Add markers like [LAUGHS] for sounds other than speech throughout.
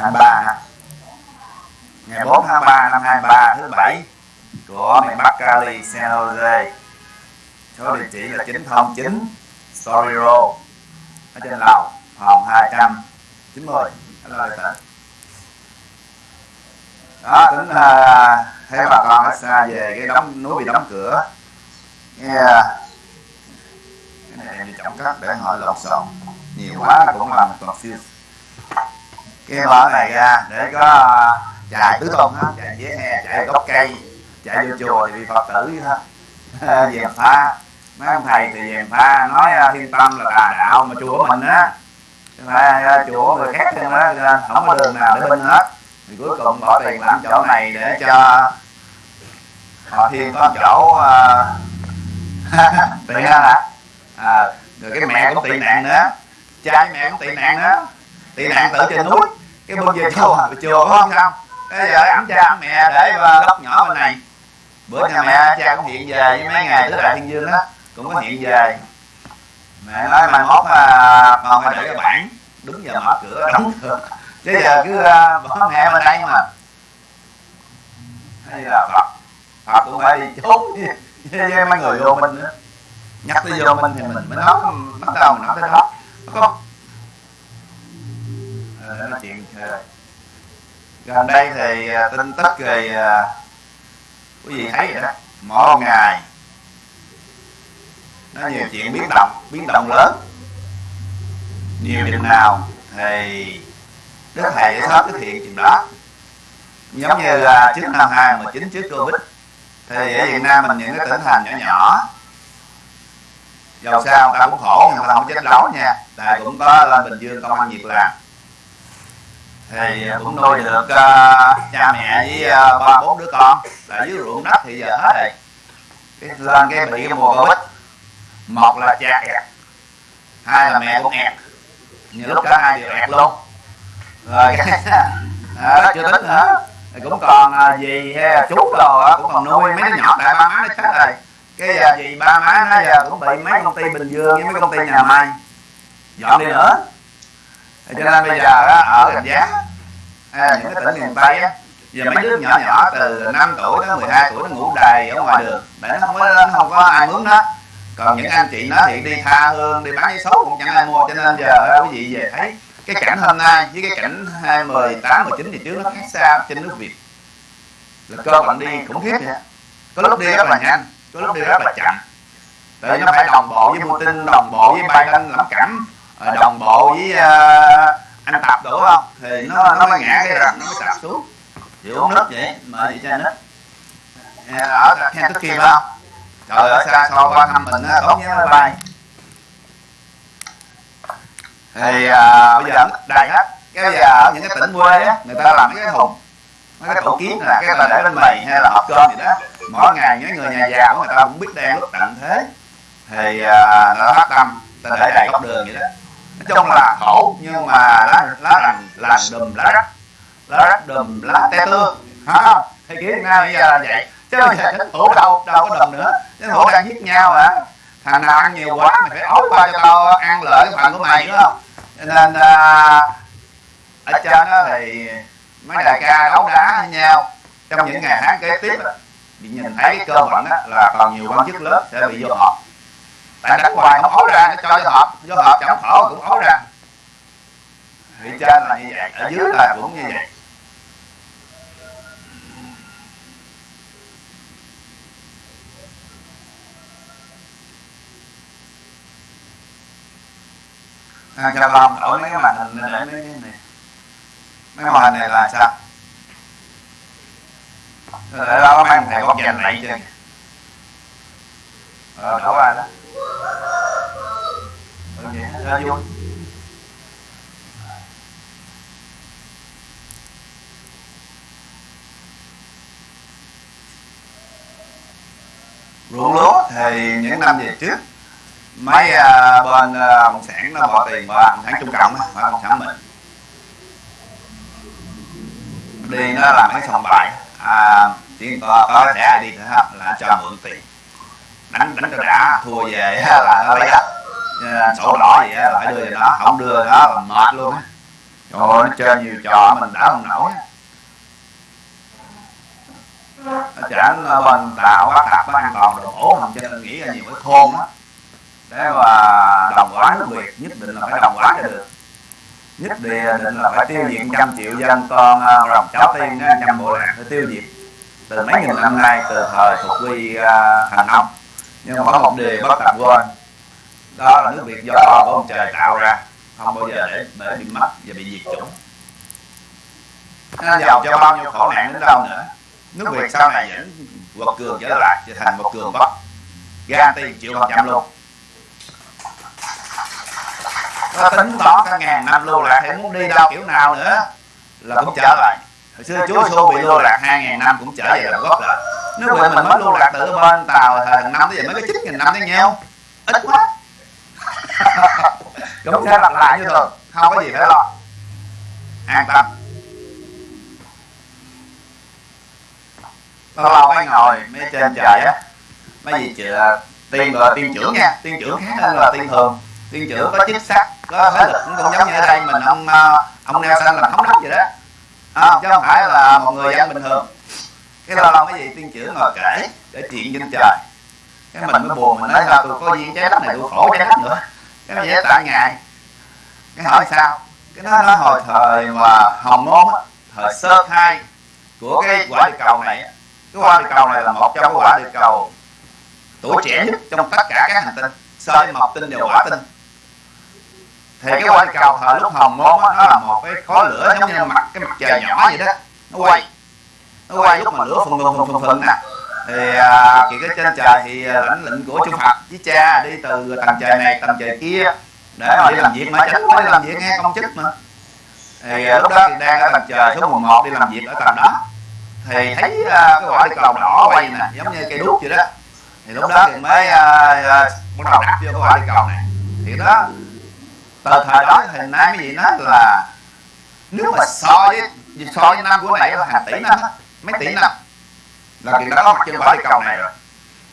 23 ngày 4 tháng 3 năm 23 thứ bảy của miền Bắc Cali San Jose. Số địa chỉ là 909 Story Road ở trên lầu phòng 290 ở là tỉnh đó tính uh, theo bà con ở xa về cái đóng núi bị đóng cửa yeah. cái này em trọng cắt để hỏi lộn xộn. Nhiều quá nó cũng làm confused cái mở này ra để có à, chạy tứ tung á, chạy dễ hè chạy gốc cây chạy vô chùa thì bị phật tử hết dèm pha mấy ông thầy thì dèm pha nói à, thiên tâm là tà đạo mà chùa của mình á. Phải à, chùa người khác trên đó không có đường nào để bên hết. Thì cuối cùng bỏ tiền làm chỗ này để cho họ thiên có chỗ [LAUGHS] uh, tiện hả? À, rồi cái mẹ cũng tị nạn nữa. Trai mẹ cũng tị nạn nữa. Tị nạn tự trên núi cái bên về chùa chùa có không? Sao bây giờ ẵm cha mẹ để góc nhỏ bên này. bữa nhà mẹ cha cũng hiện về với mấy ngày tứ đại thiên dương đó cũng có hiện về. mẹ nói mai mốt mà còn phải để cái bản đúng giờ mở cửa đóng [LAUGHS] cửa. Chứ giờ cứ bỏ mẹ bên đây mà. Hay là phật phật cũng phải đi trốn với mấy người vô minh nữa. Nhắc tới vô minh thì mình mới nói. bắt đầu mình nói tới đó. Có à, nói chuyện gần đây thì à, tin tức về à, quý vị thấy vậy đó? Mỗi ngày nó nhiều chuyện biến động biến động lớn. Nhiều chừng nào thì đức thầy sẽ sớm thực hiện chừng đó. Giống như là trước năm 2019 trước Covid, thì ở Việt Nam mình những cái tỉnh thành nhỏ nhỏ, dầu sao người ta cũng khổ, nhưng mà không chết đấu nha. Tại cũng có lên Bình Dương công an việc làm thì cũng nuôi được uh, cha mẹ với uh, ba bốn đứa con là dưới ruộng đất thì giờ hết rồi. cái lên cái bị cái mùa covid một là cha ẹt hai là mẹ cũng ẹt nhiều lúc cả hai đều ẹt luôn. Rồi cái [LAUGHS] đó, chưa tính nữa. thì cũng còn dì hay chú đồ cũng còn nuôi mấy đứa nhỏ tại ba má nó chết rồi. Cái dì ba má nó giờ cũng bị mấy công ty bình dương với mấy công ty nhà may dọn đi nữa cho nên bây giờ á, ở gần giá à, những cái tỉnh miền tây á giờ mấy đứa nhỏ nhỏ từ 5 tuổi tới 12 tuổi nó ngủ đầy ở ngoài đường để nó không có nó không có ai mướn nó còn những anh chị nó thì đi tha hương đi bán giấy số cũng chẳng ai mua cho nên giờ quý vị về thấy cái cảnh hôm nay với cái cảnh 18, 19 thì trước nó khác xa trên nước Việt. Là cơ bản đi khủng khiếp vậy. Có lúc đi rất là nhanh có lúc đi rất là chậm. Tại nó phải đồng bộ với Putin đồng bộ với Biden lắm cảnh đồng bộ với uh, anh tập đủ không? Thì nó nó mới ngã cái răng nó mới sạp xuống. chịu uống nước vậy mời chị cho nước. ở khen tức kia phải không? Trời ở xa xôi qua thăm mình á tốt nhớ máy bay thì à, bây giờ đầy hết cái bây giờ ở những cái tỉnh quê á người ta làm cái thùng mấy cái tủ kiến là cái ta để lên mì hay là hộp cơm gì đó. mỗi ngày những người nhà già của người ta cũng biết đen lúc tận thế. Thì à, nó phát tâm ta để đầy góc đường vậy đó chung là khổ nhưng mà lá lá lành lành đùm lá rách. lá rách đùm lá te tương hả? Không thì kiểu việt nam bây giờ là vậy. chứ bây giờ chính phủ đâu đâu có đùm nữa. chính phủ đang giết nhau mà thằng nào ăn nhiều quá mày phải ốp qua cho tao ăn lợi cái phần của mày đúng không? Cho nên uh, ở trên đó thì mấy đại ca đấu đá với nhau. Trong những ngày tháng kế tiếp bị nhìn thấy cái cơ bản là còn nhiều quan chức lớn sẽ bị vô họp tại đánh hoài nó ấu ra nó cho vô hộp vô hộp chẳng khổ cũng ấu ra. Thì trên là như vậy ở dưới là cũng như vậy. À, cho con đổi mấy cái màn hình để mấy cái này. Mấy màn hình này là sao? Ờ, để đó mang thẻ có dành lại chứ ờ đổ ra đó. Ừ, vậy nó vui ruộng lúa thì những năm về trước mấy uh, bên uh, cộng sản nó bỏ tiền vào cộng sản trung cộng và cộng sản mình. Đi nó làm cái sòng bài à, chỉ có có thẻ đi thôi là cho mượn tiền đánh đánh cho đã. thua về là nó lấy đất. Sổ đỏ gì là phải đưa cho nó không đưa đó là mệt luôn á. Trời ơi nó chơi nhiều trò mình đã không nổi. nó chẳng bên tạo bắt đặt nó an toàn đồ bổ không cho nên nghĩ là nhiều cái thôn á. Để mà đồng hóa nước việt nhất định là phải đồng hóa cho được. Nhất định là phải tiêu diệt trăm triệu dân con à, rồng cháu tiên trăm bộ lạc phải tiêu diệt. Từ mấy nghìn năm nay từ thời thuộc quy uh, thành ông nhưng mà một điều bất tập quên. Đó là nước việt do con của ông trời tạo ra. Không bao giờ để để bị mất và bị diệt chủng. Nó giàu cho bao nhiêu khổ nạn đến đâu nữa. Nước việt sau này vẫn quật cường trở lại, trở thành một cường quốc. Garanti chịu phần trăm luôn. Nó tính toán cả ngàn năm lưu lạc thì muốn đi đâu kiểu nào nữa là cũng trở lại. Hồi xưa chúa xô bị lưu lạc hai ngàn năm cũng trở về làm gốc rồi nước việt mình mới lưu lạc từ bên tàu thời thằng năm tới giờ mới có chín nghìn năm tới nhiêu ít quá. [LAUGHS] Cũng sẽ lặp lại như thường. Không có gì phải lo. An tâm. Lâu lâu mới ngồi mấy trên trời á. mấy gì chữa tiên gọi tiên trưởng nha. tiên trưởng khác hơn là tiên thường. tiên trưởng có chức sắc có thế lực cũng giống như ở đây mình ông ờ, ông neo xanh làm thống đốc vậy đó. à, chứ không phải là một người dân bình thường cái lâu lâu cái gì? Tiên chữ ngồi kể để chuyện trên trời. Cái mình mới buồn mình nói sao tôi có duyên trái đất này tôi khổ trái đất nữa. Cái nó dễ tại ngài cái hỏi sao? Cái nó nó hồi thời mà hồng môn á, thời sơ khai của cái quả địa cầu này cái quả địa cầu này là một trong cái quả địa cầu tuổi trẻ nhất trong tất cả các hành tinh so mộc tinh đều quả tinh. Thì cái quả địa cầu thời lúc hồng môn á, nó là một cái khó lửa giống như mặt, cái mặt trời nhỏ vậy đó, nó quay nó quay lúc mà lửa phần phần phần phần phun nè. Thì à, thì cái trên trời thì à, lãnh lệnh của chư Phật với cha đi từ tầng trời này tầng trời kia để mà đi làm việc mà chắc mới làm việc nghe công chức mà. Thì à, lúc đó thì đang ở tầng trời số 11 đi làm việc ở tầng đó. Thì thấy à, cái quả đi cầu đỏ quay nè giống như cây đuốc vậy đó. Thì lúc đó thì mới à, à, bắt đầu đặt vô cái quả đi cầu này. Thì đó từ thời đó thì nay mấy vị nói là nếu mà so với so với năm của này là hàng tỷ năm mấy tỷ năm. là chuyện đó có mặt trên quả địa cầu này rồi.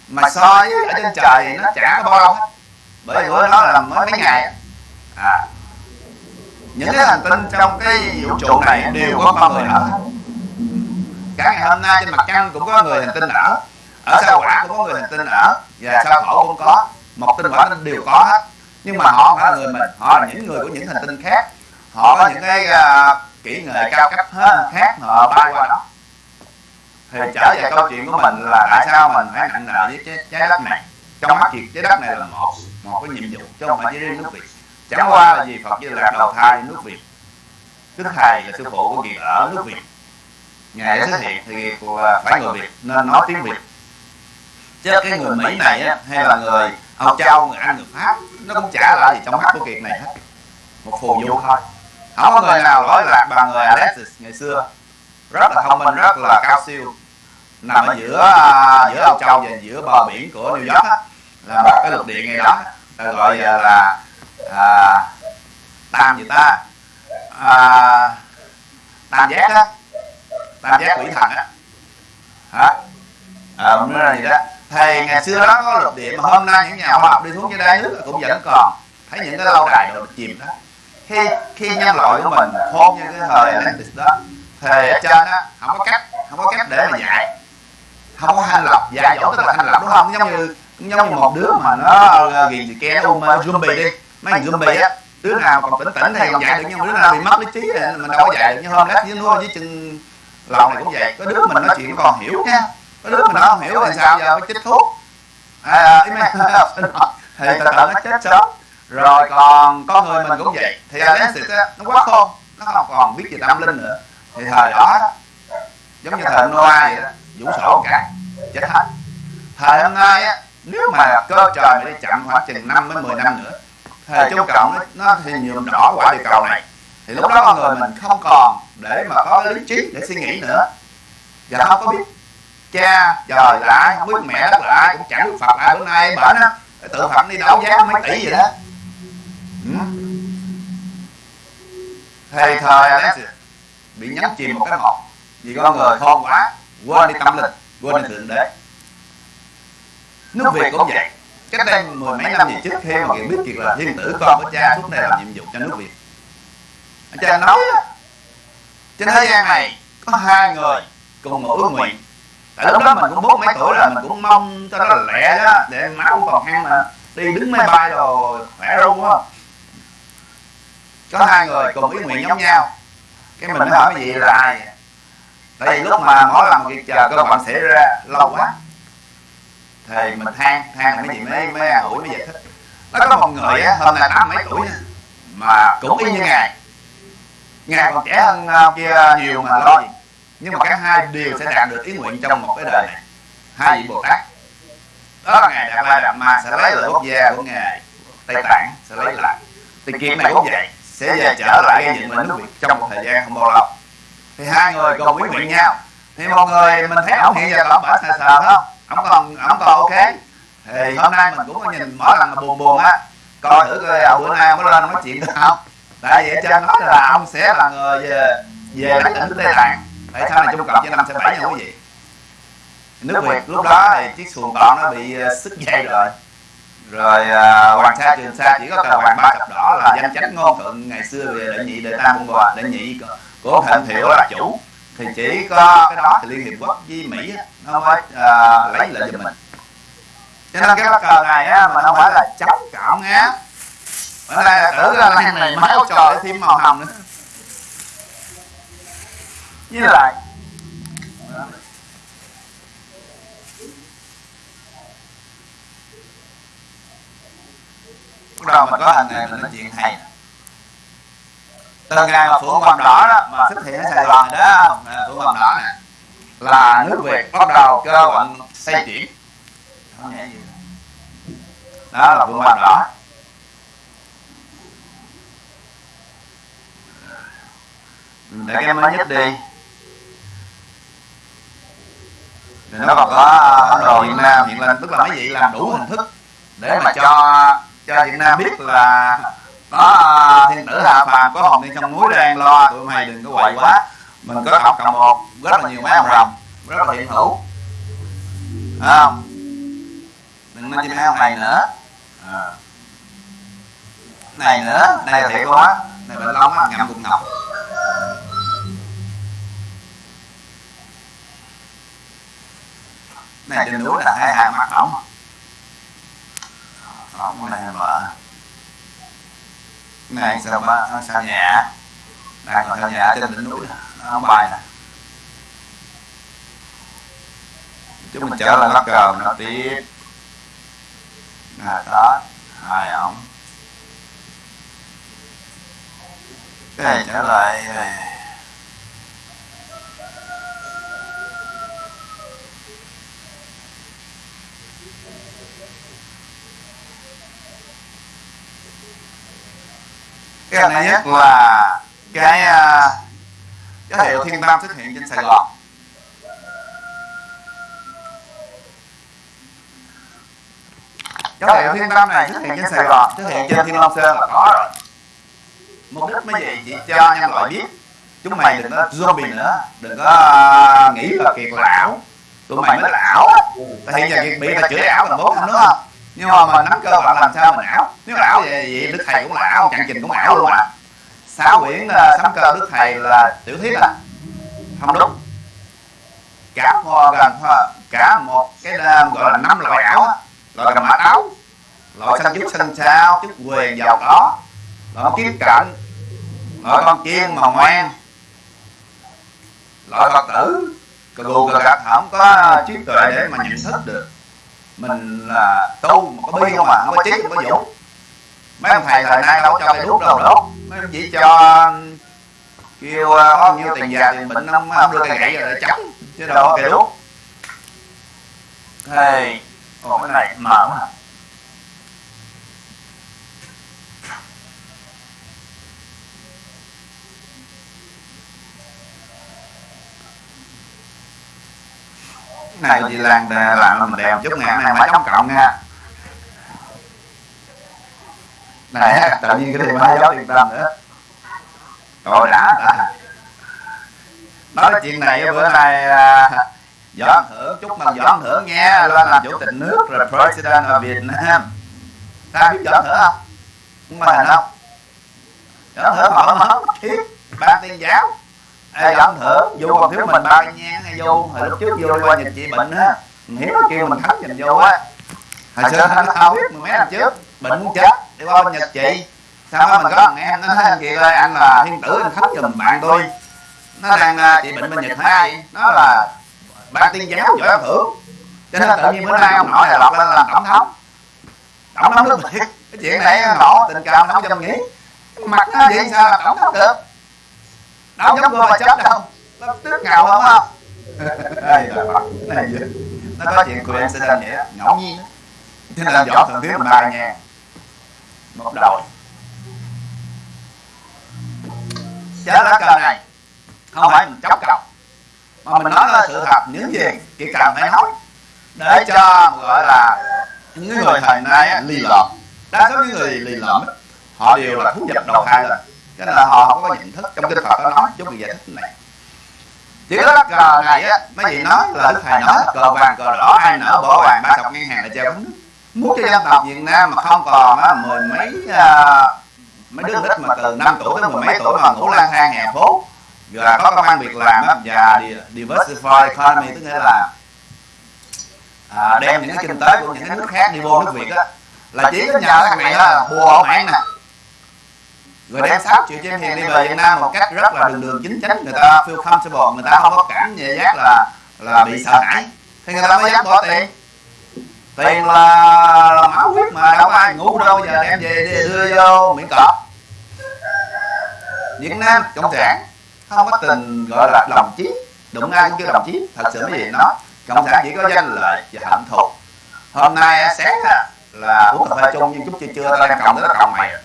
Mà so với ở trên trời thì nó chả có bao lâu hết. Bởi vì đó là mới mấy ngày. à. Những cái hành tinh trong cái vũ trụ này đều có con người ở. cả ngày hôm nay trên mặt trăng cũng có người hành tinh ở. Ở sao hỏa cũng có người hành tinh ở. Và sao thổ cũng có. một tinh tinh đều có hết. Nhưng mà họ không phải là người mình. họ là những người của những hành tinh khác. Họ có những cái uh, kỹ nghệ cao cấp hơn khác họ bay qua đó thì trở về câu chuyện của mình là tại sao mình phải nặng nợ với trái, trái đất này? trong mắt việc trái đất này là một một cái nhiệm vụ chứ không phải chỉ riêng nước việt. Chẳng qua là vì phật di lạc đầu thai nước việt. Đức thầy là sư phụ của kiệt ở nước việt. Ngài xuất hiện thì phải người việt nên nói tiếng việt. Chứ cái người mỹ này á hay là người âu châu người anh người pháp nó cũng chả là gì trong mắt của kiệt này hết. một phù du thôi không? có người nào lỗi lạc bằng người alexis ngày xưa rất là thông minh rất là cao siêu. Nằm ở giữa uh, giữa Âu Châu và giữa bờ biển của New York á, là một cái lục địa ngay đó là gọi là, là à, tam gì ta? À, tam giác á tam giác quỷ thần á. Hả? À, nói là gì đó. Thì ngày xưa đó có lục địa mà hôm nay những nhà khoa học đi xuống dưới đáy nước cũng vẫn còn. Thấy những cái lâu đài đồ chìm đó. Khi khi nhân loại của mình khôn như cái thời Atlantis đó thì ở trên á không có cách không có cách để mà dạy. Không có thanh lọc dạy dỗ tức là thanh lọc đúng không? Giống như giống như một đứa mà nó ghiền gì kia nó ôm zombie đi. Mấy thằng zombie á đứa nào còn tỉnh tỉnh thì còn dạy được nhưng mà đứa nào bị mất lý trí thì mình đâu có dạy được như hôm lát dưới núi dưới chân lòng này cũng vậy. Có đứa mình nói chuyện còn hiểu nha. Có đứa mình nó không hiểu thì sao giờ phải chích thuốc? À, à ý mấy thì từ từ nó chết sớm. Rồi còn con người mình cũng vậy. Thì Alexis á nó quá khôn nó không còn biết gì tâm linh nữa thì thời đó giống như thời Noah vậy đó vũ sổ cả chết hết. Thời hôm nay á nếu mà cơ trời mà đi chậm khoảng chừng năm đến 10 năm nữa thời chung cộng nó, nó thì nhuộm đỏ quả địa cầu này. Thì lúc đó con người mình không còn để mà có lý trí để suy nghĩ nữa. Và không có biết cha trời là ai không biết mẹ đất là ai cũng chẳng biết phật ai bữa nay bển á tự phật đi đấu giá mấy tỷ vậy đó. Ừ. thì thời đó bị nhấn chìm một cái một vì con người khôn quá, quên đi tâm linh, quên đi thượng đế. Nước việt cũng vậy. Cách đây mười mấy năm gì trước khi mà kiệt biết kiệt là thiên tử, con của cha suốt này làm nhiệm vụ cho nước việt. Cha nói, trên thế gian này có hai người cùng một ước nguyện. Tại lúc đó mình cũng bốn mấy tuổi rồi, mình cũng mong cho nó là lẹ đó, để máu cũng còn ăn mà. Đi đứng máy bay rồi khỏe luôn không có hai người cùng ý nguyện giống nhau cái mình mới hỏi cái gì là ai? Tại vì lúc mà mỗi lần việc chờ cơ bạn xảy ra, lâu quá. Thì mình than than là mấy gì mấy mấy an ủi mới giải thích. Nó có một người á, hôm nay tám mấy tuổi nha mà cũng y như ngài. Ngài còn trẻ hơn ờ, kia nhiều mà lo gì. Nhưng mà cả hai đều sẽ đạt được ý nguyện trong một cái đời này. Hai vị bồ tát. Đó là ngài đạt lai đạt ma, sẽ lấy lại quốc gia của ngài. Tây tạng sẽ lấy lại. Thì kiệt này cũng vậy sẽ về trở lại gây dựng lại nước việt trong một thời gian không bao lâu. thì hai người cùng ý nguyện nhau. thì một người mình thấy ổng hiện giờ ổng bả sờ sờ không? Ổng còn ổng còn ok. thì hôm nay mình cũng có nhìn mỗi lần mà buồn buồn á. coi thử coi à, bữa nay có lên nói chuyện được không? tại vì ở trên nói là ông sẽ là người về về lại tỉnh tây tạng tại sao này trung cộng trên năm sẽ bảy nha quý vị? nước việt lúc đó thì chiếc xuồng tọn nó bị sức dây rồi rồi uh, hoàng sa trường sa chỉ có cờ hoàng ba cặp đỏ là danh chánh ngôn thượng ngày xưa về đệ nhị đệ tam quân hòa đệ nhị của thịnh thiệu là chủ. Thì chỉ có cái đó thì liên hiệp quốc với mỹ nó mới uh, lấy lại cho mình. Cho nên cái lá cờ này á mà nó phải là chống cộng á bữa nay tưởng là lan này máu trò thêm màu hồng nữa. Với lại bắt đầu mình có thằng này mình nói chuyện hay từ ngày mà phượng hoàng đỏ đó mà xuất hiện ở sài gòn này đó phượng hoàng đỏ nè. Là nước việt bắt đầu cơ quan xây chuyển. Đó là phượng hoàng đỏ. Để cái mới nhất đi. Thì nó còn có ấn độ việt nam hiện lên tức là mấy vị làm đủ hình thức để mà cho cho việt nam biết là có à, thiên tử hạ phàm có hồn đi trong núi đang lo tụi mày đừng có quậy quá. Mình có cộng cộng một rất là nhiều máy ông rồng, rất là hiện hữu Thấy không? Đừng nói chim heo ông này nữa. À. này nữa, này là thiệt quá này bệnh lông á, ngậm cục ngọc này trên núi là hai hàng mắt ổng ổng này cái này sao ba, sao nhẹ? Đang còn sao nhẹ trên đỉnh núi nó không bài nè. Chúng mình trở lại lắc cờ nó tiếp. Là đó, hai ổng cái này trở lại cái này nhất là cái cái hiệu thiên tam xuất hiện trên sài gòn. Cái hiệu thiên tam này xuất hiện trên sài gòn. Xuất hiện trên thiên long sơn là có rồi. Mục đích mấy gì? Chỉ cho nhân loại biết. Chúng mày đừng có zombie nữa. Đừng có nghĩ là kiệt lão. Tụi mày mới lão tại hiện giờ kiệt bị chửi ảo là bố không đúng không nhưng mà mình nắm cơ bản làm sao mình ảo nếu ảo vậy, vậy đức thầy cũng là ảo chặn trình cũng ảo luôn à. Sáu quyển uh, cơ đức thầy là tiểu thuyết à. Không đúng. Cả một gần cả một cái uh, gọi là năm loại ảo á loại cầm mã áo loại xanh chút xanh sao chút quyền giàu có. Loại kiếm cạnh loại con chiên mà ngoan loại phật tử cù cà gạt không có trí tuệ để mà nhận thức được mình là tu mà có bi không à không có trí không có dũng mấy ông thầy thời nay đâu cho cây đuốc đâu đốt mấy ông chỉ cho kêu ờ, có bao nhiêu tiền già tiền bệnh ông, ông đưa cây gậy rồi để chống chứ đâu có cây đuốc thì còn cái này mở mà này chị làm làm mình đèo chút ngàn này phải chống cộng nha. Này tự nhiên cái điều hai dấu tiền tâm nữa. Rồi đã, đã. nói chuyện này bữa nay ăn thưởng chúc mừng ăn thưởng nghe lên làm chủ tịch nước rồi president of Việt Nam. Ta biết ăn thưởng không? Không hình không. Giọng thưởng họ mất thiết ban tiên giáo Ê, giọng thưởng vô còn thiếu mình ba cái nhang hay vô. Hồi lúc trước vô qua nhìn chị bệnh á. hiếu kêu mình thánh nhìn vô á. Hồi xưa anh không biết mười mấy năm trước. bệnh muốn chết. đi qua bên nhật chị. Sao đó mình có thằng em nó nói anh chị ơi anh là thiên tử anh khánh giùm bạn tôi. Nó đang chị bệnh bên nhật hai nó là ban tiên giáo giỏi thưởng. Cho nên tự nhiên bữa nay ông nội này lọt lên làm tổng thống. Tổng thống nước việt cái chuyện này nổ tình cảm không dám nghĩ. Mặt nó vậy sao là tổng thống được đâu giống cô mà chết đâu. nó tức ngầu không [LAUGHS] không Ê, là Phật, cái này gì? nó có chuyện quyền sẽ lên vậy ngẫu nhiên cho nên võ thường thiếu mình ba nha một đội chết lá cờ này. Không phải mình chống cầu mà mình nói là sự thật. Những gì chỉ cần phải nói. Để cho gọi là những người thời nay á, lì lợm. đa số những người lì lợm á, họ đều là thú vật đầu thai lên cho nên là họ không có nhận thức trong kinh Phật nó nói chút bị giải thích này. Chỉ lá cờ này á mấy vị nói là đức thầy nói cờ vàng cờ đỏ ai nở bỏ vàng ba sọc ngang hàng là treo muốn cho dân tộc Việt Nam mà không còn á, mười mấy uh, mấy đứa nít mà từ 5 tuổi tới mười mấy tuổi mà ngủ lang thang hè phố. Và có công ăn việc làm á, và diversify economy tức nghĩa là à, đem những cái kinh tế của những cái nước khác đi vô nước Việt á. Là chỉ có nhờ thằng này là bùa hộ mạng nè rồi đem 6 triệu trên hiền đi về Việt Nam một cách rất là đường đường chính chắn người ta feel comfortable người ta không có cảm giác là là bị sợ hãi. Thì người ta mới dám bỏ tiền. Tiền là, là máu huyết mà đâu ai ngủ đâu. Giờ đem về đi đưa vô miệng cọp. Việt Nam cộng sản không có tình gọi là đồng chí. Đụng ai cũng kêu đồng chí. Thật sự cái gì nó cộng sản chỉ có danh lợi và hạnh thù. Hôm nay sáng là uống cà phê chung nhưng chút chưa chưa tao đang cộng tới là cộng mày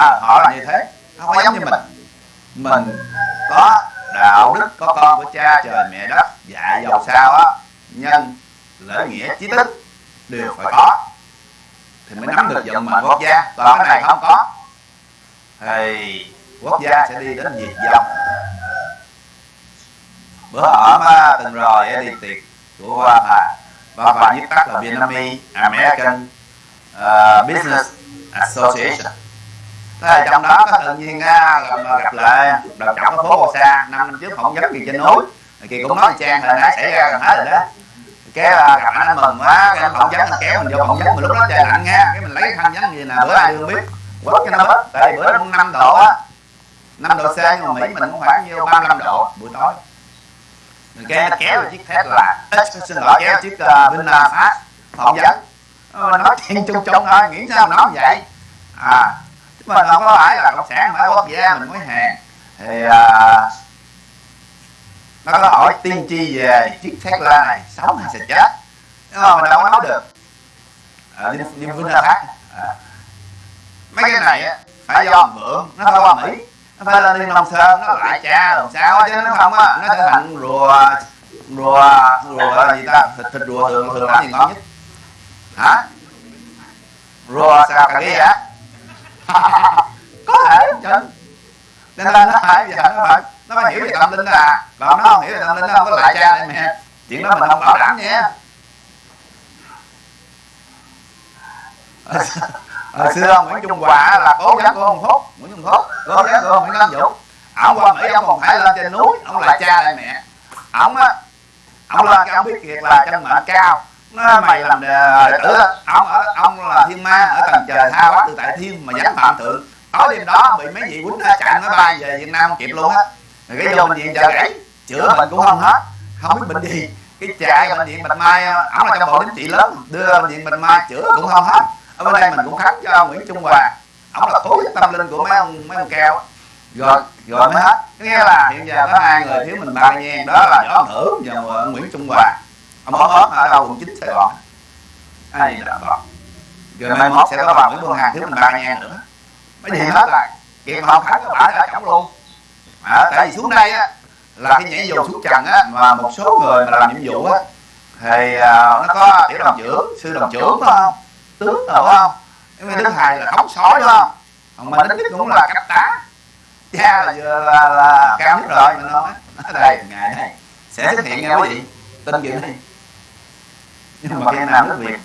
à, họ là như thế. Không có giống như mình. mình. Có đạo đức có con của cha trời mẹ đất dạy giàu sao á. nhân lễ nghĩa chí tích đều phải có. Thì mới nắm được vận mệnh quốc gia. Còn cái này không có. Thì quốc gia sẽ đi đến diệt vong. Bữa hổm từng rồi đi tiệc của hoa hà hoa hà viết tắt là Vietnamese American uh, Business Association Thế là trong đó có tự nhiên gặp, gặp lại đầu trọng ở phố Hồ Sa năm năm trước phỏng vấn kỳ trên núi. Kỳ cũng nói trang hồi nãy xảy ra gần hết rồi đó. Cái uh, gặp anh mừng quá cái anh phỏng vấn anh kéo mình vô phỏng vấn mà lúc đó trời lạnh nha. Cái mình lấy cái khăn vấn gì nè bữa ai đương biết. Quất cho nó bớt. Tại bữa đó cũng năm độ á. Năm độ C nhưng mà Mỹ mình cũng khoảng nhiêu 35 độ buổi tối. Cái nó kéo chiếc thét là xin lỗi kéo chiếc uh, VinFast phỏng vấn. Nói chuyện chung chung thôi nghĩ sao mà nói vậy? À mà mình không có phải là cộng sản phải quốc gia mình mới hàng. Thì à, nó có hỏi tiên tri về chiếc Tesla này sống hay sẽ chết. Nhưng mà mình đâu có nói được. À, nhưng, nhưng khác, à. mấy cái này á phải do mượn nó phải qua Mỹ. Nó phải lên liên Long Sơn nó lại cha làm sao chứ nó không á nó trở thành rùa rùa rùa là gì ta? Thịt thịt rùa thường thường làm gì ngon nhất? Hả? Rùa sao cà ghê á? Có thể chân nên là nó phải giờ nó phải nó phải hiểu về tâm linh à. Còn nó không hiểu về tâm linh nó không có lại cha đây mẹ. Chuyện đó mình không bảo đảm nha. Hồi xưa Nguyễn Trung Hòa là cố gắng của ông Phúc Nguyễn Trung Phúc cố gắng của ông Nguyễn Văn Vũ ông qua Mỹ ông còn phải lên trên núi ông là cha lại mẹ. Ông á ông lên cái ông biết kiệt là chân mệnh cao nó mày làm đệ tử. ông ở ông là thiên ma ở tầng trời tha bắt từ tại thiên mà dám phạm thượng. tối đêm đó bị mấy vị quýnh chặn nó bay về Việt Nam kịp luôn á. Rồi cái vô bệnh viện chợ rẫy chữa bệnh cũng không hết. không biết bệnh gì. cái chạy bệnh viện bạch mai ông là trong bộ chính trị lớn đưa bệnh viện bạch mai chữa cũng không hết. Ở bên đây mình cũng khánh cho Nguyễn Trung Hòa. Ông là tối tâm linh của mấy ông mấy ông keo rồi rồi mới hết. Nghĩa là hiện giờ có hai người thiếu mình ba nha đó là võ thưởng và Nguyễn Trung Hòa ông ốm ốm ở đâu quận chín Sài Gòn ai đã còn rồi mai mốt sẽ có bà Nguyễn Phương Hằng thiếu mình ba nha nữa. mấy gì hết là kiện mà không khánh có bả cả chổng luôn. À, tại vì xuống đây á là cái nhảy dù xuống trần á mà một số người mà làm nhiệm vụ á thì uh, nó có tiểu đồng trưởng sư đồng trưởng phải không? Tướng rồi phải không? Cái mấy đức thầy là khống sói đúng không? Còn mình đức cũng là cấp tá. Cha là vừa là, là cao nhất rồi mình nói đây ngày này sẽ xuất hiện nha quý vị. Tin chuyện đi nhưng mà khi nào nước việt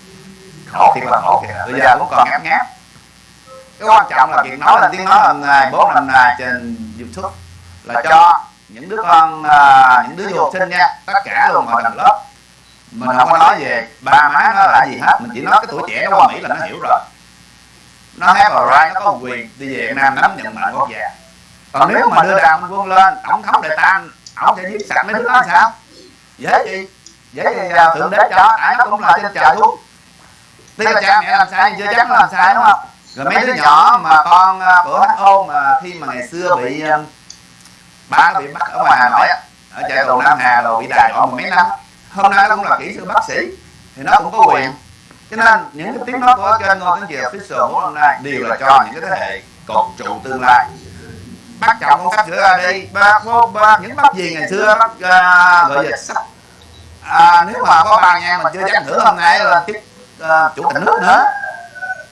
khổ thiệt là khổ. kìa bây giờ cũng còn ngáp ngáp. Cái quan trọng là việc nói lên tiếng nói lần này bốn năm nay trên youtube. là cho những đứa con à, những đứa du học sinh nha tất cả luôn mọi tầng lớp. mình không có nói về ba má nó là gì hết. mình chỉ nói cái tuổi trẻ nó qua mỹ là nó hiểu rồi. nó have a right nó có quyền đi về Việt Nam nắm nhận mệnh quốc gia. còn nếu mà đưa đàm quân lên tổng thống đại tan ông sẽ giết sạch mấy đứa đó sao dễ gì gì à, thượng đế cho ai nó cũng là trên trời xuống tuy là cha mẹ làm sai chưa chắc làm sai đúng không? rồi mấy đứa nhỏ mà con à, của HO mà khi mà ngày xưa bị à, ba nó bị bắt ở ngoài Hà Nội ở trại tù Nam Hà rồi bị đài đọa mấy năm. hôm nay nó cũng là kỹ sư bác sĩ thì nó cũng có quyền. Cho nên những cái tiếng nói của kênh ngôn tiếng việt official của hôm nay đều là cho những cái thế hệ cột trụ tương lai. Bác chồng con sắp sửa ra đi bác bố bác những bác gì ngày xưa bác uh, gọi là sắp à, nếu mà có ba nha mình chưa chắc nữa hôm nay là tiếp uh, chủ tịch nước nữa.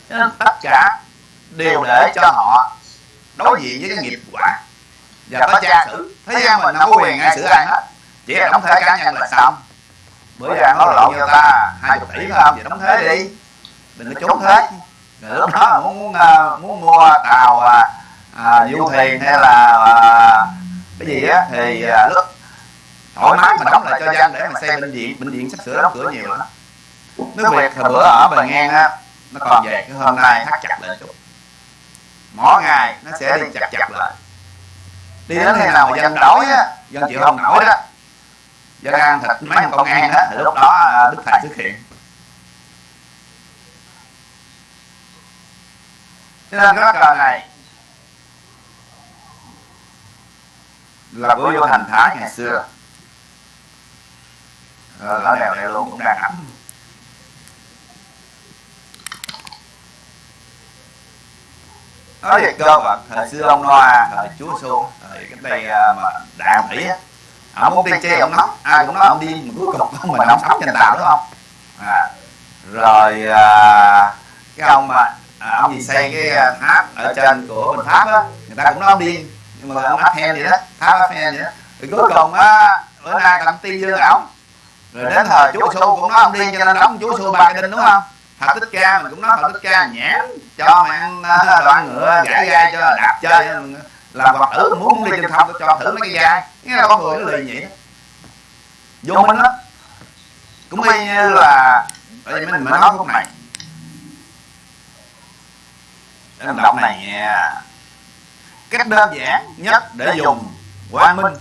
Nên tất cả đều để cho họ đối diện với cái nghiệp quả. Và có tra xử. thế gian mình không có quyền ai xử ai hết. Chỉ là đóng thuế cá nhân là xong. Bữa giờ nói lộn cho ta hai chục tỷ phải không vậy đóng thuế đi. Đừng có trốn thuế. Rồi lúc đó muốn muốn, uh, muốn mua tàu à, à, du thuyền hay là à, cái gì á thì à, lúc thoải mái mà đóng lại cho dân để mà xây bệnh viện bệnh viện sắp sửa đóng cửa nhiều lắm. Nước việt hồi bữa ở bờ ngang á nó còn về cái hôm nay thắt chặt lại chút. Mỗi ngày nó sẽ đi chặt chặt lại. đi đến khi nào mà dân đói á dân chịu không nổi đó dân ăn thịt mấy con công an đó thì lúc đó à, đức thầy xuất hiện. Cho nên cái cờ này là của vô thành thái ngày xưa ở đèo này luôn cũng đang ấm nói về cơ bản thời xưa ông Noa thời Chúa Xô thời cái đây à, mà đàn Mỹ á ông muốn đi chơi ông nóng ai cũng nói ông đi mà cuối cùng mình ông sống trên tàu đúng không? à, rồi à, cái ông mà à, ông gì xây cái à, tháp ở trên của bình tháp á người ta cũng nói ông đi nhưng mà ông Aphen vậy đó. tháp Aphen vậy đó. rồi cuối cùng á bữa nay làm tiên dương ổng rồi đến thời chúa xu cũng nói ông đi cho nên đóng chúa xu ba cái đinh đúng không Phật Thích Ca mình cũng nói Phật Thích Ca nhãn cho mày ăn đoạn ngựa gãi gai cho đạp chơi. làm vật tử muốn đi trên không cho thử mấy cái gai nghe là con người nó lì vậy đó vô minh đó cũng y như là bởi vì mình mới nói phút này để mình đọc này nha cách đơn giản nhất để dùng quang minh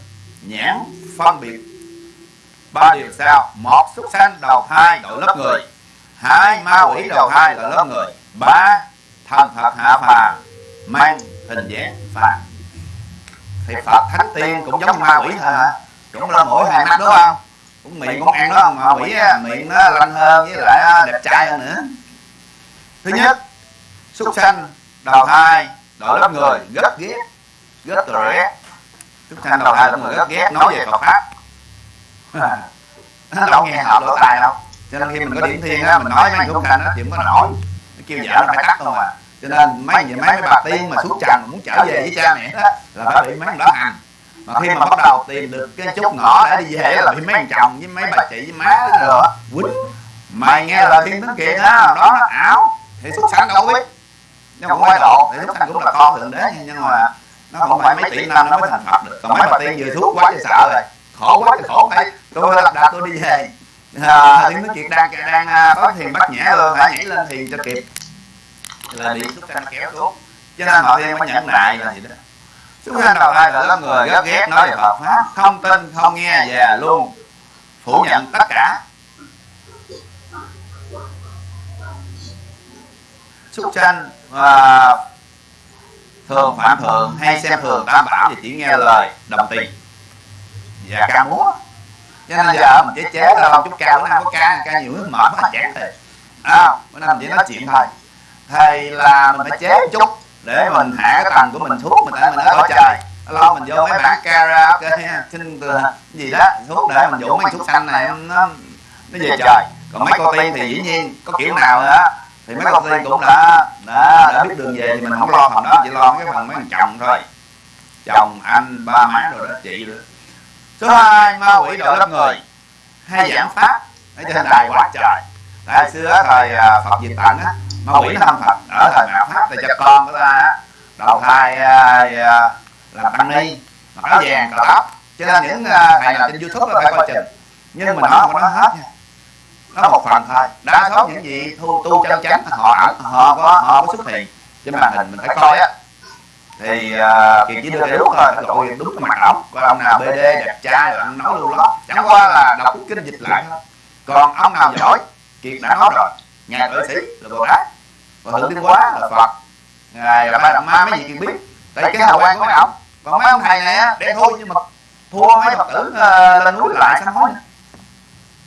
nhãn phân biệt ba điều sau một, xuất sanh đầu thai đội lớp người. Hai, ma quỷ đầu thai là lớp người. Ba, thần phật hạ phàm. Mang hình dáng phàm. Thì phật thánh tiên cũng giống ma quỷ thôi hả? Cũng là mỗi hai mắt đúng không? Cũng miệng cũng ăn đó mà quỷ miệng nó lanh hơn với lại đẹp trai hơn nữa. Thứ nhất, xuất sanh đầu thai đội lớp người, rất ghét rất ghét xuất sanh đầu thai là người, rất ghét. Nói về phật pháp nó đâu nghe hợp lỗ tai đâu. Cho nên khi mình có điểm thiên á mình nói mấy xuất sanh á thì không có nổi. Nó kêu vợ nó phải tắt không à cho nên mấy mấy mấy bà tiên mà xuất trần muốn trở về với cha mẹ đó là phải bị mấy đó hành mà khi mà bắt đầu tìm được cái chút ngõ để đi về là bị mấy chồng với mấy bà chị với má nữa quýnh. Mày nghe lời thiên tướng kiện á đó nó ảo thì xuất sanh đâu biết. Nhưng mà phải độ thì xuất sanh cũng là con thượng đế nhưng mà nó không phải mấy tỷ năm nó mới thành phật được còn mấy bà tiên vừa thuốc quá thì sợ rồi khổ quá thì khổ phải. Tôi lập đạt tôi đi về. À, tiếng nói chuyện đang đang à, có thiền bắt nhã luôn. Phải nhảy lên thiền cho kịp. Là bị xúc sanh kéo xuống. Cho nên họ tiên mới nhẫn nại là gì đó. Chúng sanh đầu thai là lớp người ghét ghét nói về Phật pháp. Không tin không nghe và luôn. Phủ nhận tất cả. Xúc sanh và thường phạm thường hay xem thường tam bảo thì chỉ nghe lời đồng tình và ca múa cho nên giờ mình chế chế ra chút ca bữa nay có ca ca nhiều nước mệt quá chán rồi à, bữa nay mình chỉ nói chuyện thôi. thầy là mình phải chế chút để mình hạ cái tầng của mình xuống mình tại mình ở trời. lo mình vô mấy bản karaoke xin gì đó thuốc để mình dụ mấy thuốc xanh này nó nó về trời. Còn mấy cô tiên thì dĩ nhiên có kiểu nào nữa thì mấy cô tiên cũng đã đã, đã biết đường về thì mình không lo phần đó chỉ lo cái phần mấy thằng chồng thôi. chồng anh ba má rồi đó chị nữa số hai ma quỷ đội lớp người hay giảng pháp ở trên đài quá trời tại xưa thời phật diệt tận á ma quỷ nó thăm phật ở thời mạt pháp thì cho con của ta đầu thai à, làm tăng ni mặc áo vàng cờ tóc cho nên những à, thầy nào trên youtube phải coi chừng nhưng mà nó không có nói hết nha nó một phần thôi đa số những gì thu tu chân chánh họ ẩn họ có họ có xuất hiện trên màn hình mình phải coi á thì uh, kiệt chỉ đưa đúng thôi phải gọi đúng cái mặt ổng còn ông nào bd đẹp trai là anh nói luôn đó. chẳng qua là đọc kinh dịch lại. thôi còn ông nào giỏi kiệt đã nói rồi. Ngài tuệ sĩ là bồ tát. Và thượng tiên quá là phật. Ngài là ba đặng ma mấy gì kiệt biết tại cái hào quang của mấy ổng còn mấy ông thầy này á đen thui nhưng mà thua mấy phật tử uh, lên núi lại sám hối.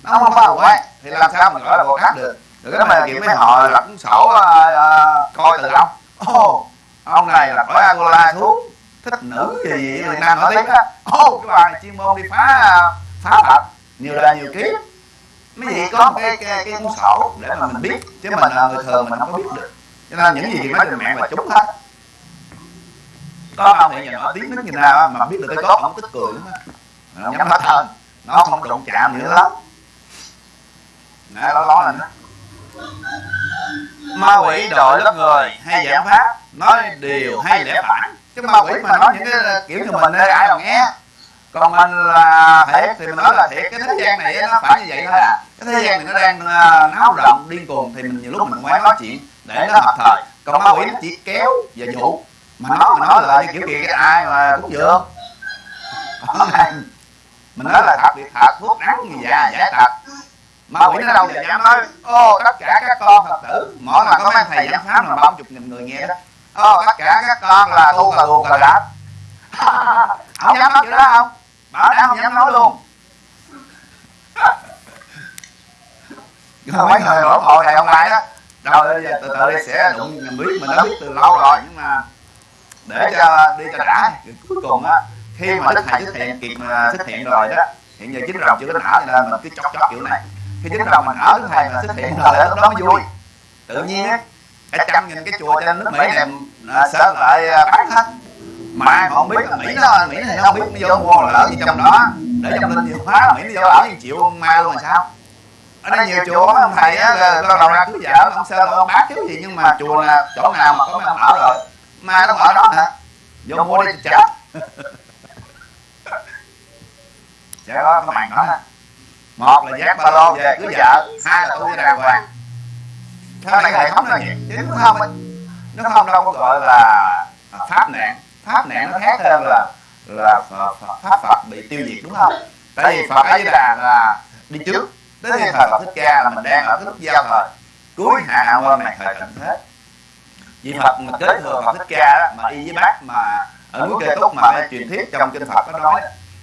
nó không có hào quang. Thì làm sao mình gọi là bồ tát được? rồi cái mà kiểu mấy họ lập sổ uh, coi từ ông. oh, ông này là khỏi Angola xuống. thích nữ gì gì Việt Nam nổi tiếng á ô cái bà này chuyên môn đi phá phá Phật nhiều đời nhiều kiếp mấy gì có một cái cái, cái cuốn sổ để mà mình biết. chứ mình là người thường mình không có biết được. cho nên những gì nói trên mạng là chúng hết có ông hiện giờ nổi tiếng đến như nào mà biết được cái cốt ông tức cười lắm nó nhắm hết hơn. nó không đụng chạm nữa lắm. Nè nó nói là nó ma quỷ đội lớp người hay giảng pháp, nói điều hay lẽ phải cái ma quỷ mà nói những cái kiểu như mình đây, ai mà nghe? Còn mình là thiệt thì mình nói là thiệt. Cái thế gian này nó phải như vậy thôi à. Cái thế gian này nó đang à, náo động điên cuồng thì mình nhiều lúc mình quán nói chuyện để nó hợp thời. Còn ma quỷ nó chỉ kéo và dụ. Mà nó, mà nói là như kiểu kia cái ai mà cũng dường mình nói là thật việc thật thuốc đắng như già giải thật ma quỷ nó đâu giờ dám nói ô tất cả các con phật tử mỗi lần có mấy thầy giảng pháp là ba chục nghìn người nghe đó. Ô tất cả các con là tu cà tu cà đáp không dám nói chuyện đó không? Bảo đảm không dám nói luôn. [LAUGHS] Mấy người ủng hộ thầy ông lại đó. Rồi từ từ đây sẽ đụng mình biết mình đã biết từ lâu rồi nhưng mà để cho đi cho đã. Cuối cùng á khi mà đức thầy xuất hiện kịp xuất hiện rồi đó hiện giờ chính rồng chưa có nở nên mình cứ chóc chóc kiểu này khi chính rồng mình ở đức thầy mà xuất hiện rồi lúc đó mới vui. Tự nhiên á cả trăm nghìn cái chùa trên nước mỹ này sẽ lại bán hết. Mà không biết là mỹ nó mỹ này không biết nó vô mua lỡ gì trong đó. để trong linh nhiều quá mỹ nó vô ở chịu ma luôn là sao? ở đây nhiều chùa ông thầy á con đầu ra cưới vợ ông sơn ông bác chứ gì nhưng mà chùa là chỗ nào mà có mấy ông ở rồi. Ma nó ở đó hả? Vô mua đi chết sẽ có cái màn đó một là giác ba lô về cưới vợ hai là tu cho đàng hoàng. Theo này hệ thống là vậy chứ nó không nó không đâu có gọi là pháp nạn pháp nạn nó khác hơn là là pháp phật bị tiêu diệt đúng không? Tại vì phật di đà là đi trước tới khi thời phật thích ca là mình đang ở cái lúc giao thời. Cuối hạ qua màn thời tận thế. Vì phật mà kế thừa phật thích ca đó, mà y với bác mà ở núi kê túc mà truyền thuyết trong kinh phật có nói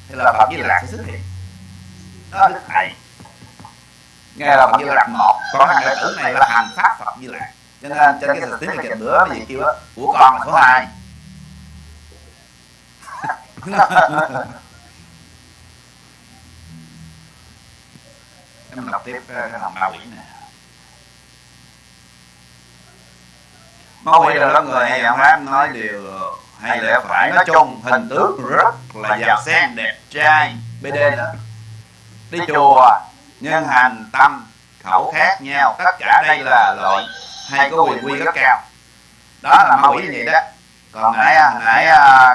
thì là phật di lạc sẽ xuất hiện đó đức thầy nghe là phật di lạc một còn thằng đệ tử này là hành pháp phật di lạc. Cho nên trên cái tiếng này bữa cái gì kêu đó của con là số hai. [LAUGHS] Em đọc tiếp cái hồng ma quỷ này. Ma quỷ là lớp người hay giảng pháp nói điều hay lẽ phải. Nói chung hình tướng rất là giàu sen đẹp trai. Bd đó đi chùa nhân hành tâm khẩu khác nhau tất cả đây là loại hay có quyền quy rất cao. đó là ma quỷ như vậy đó. còn nãy nãy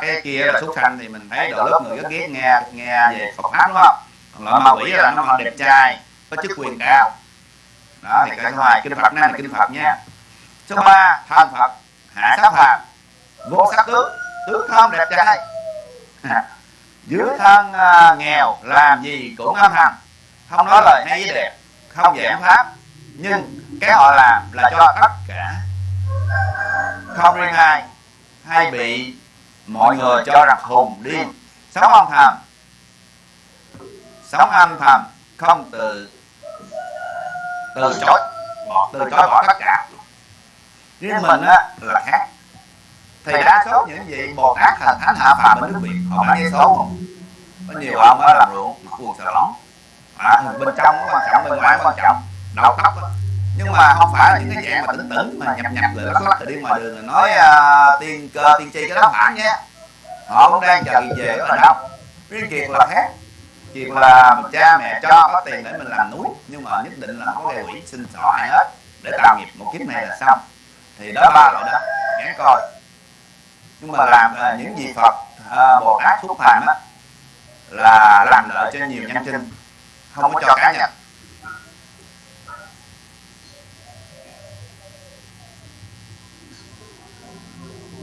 cái kia là xuất sanh thì mình thấy đội lớp người rất ghét nghe nghe về Phật pháp đúng không? còn loại ma quỷ là nó đẹp trai có chức quyền cao. đó thì cái thứ hai kinh Phật này là kinh Phật nha. Số ba thân Phật hạ sát phàm vô sắc tướng tướng không đẹp trai dưới thân uh, nghèo làm gì cũng âm thầm. Không nói lời hay với đẹp không giảng pháp. nhưng cái họ làm là cho tất cả. không riêng ai hay bị mọi người cho rằng hùng điên. sống âm thầm. sống âm thầm. Không từ từ chối. Bỏ từ chối bỏ tất cả. Riêng mình á là khác thì đa số những vị bồ tát thần thánh hạ phàm bên nước việt họ bán giấy số không? có nhiều ông á làm ruộng quần xà lỏng à, bên trong quan trọng bên ngoài quan trọng. Đầu tóc đó. nhưng mà không phải là những cái dạng mà tỉnh tỉnh mà nhập nhập lại lắc lắc đi ngoài đường là nói uh, tiên cơ tiên tri cái đó phải nha họ cũng đang chờ kỳ về ở đâu riêng kiệt là khác. Kiệt là cha mẹ cho có tiền để mình làm núi nhưng mà nhất định là không có gây quỷ xin sỏ ai hết. Để tạo nghiệp một kiếp này là xong. Thì đó ba loại đó. Gán coi nhưng mà làm à, những gì phật à, bồ tát thúc phạm á là làm lợi cho nhiều nhân sinh không có cho cá nhân.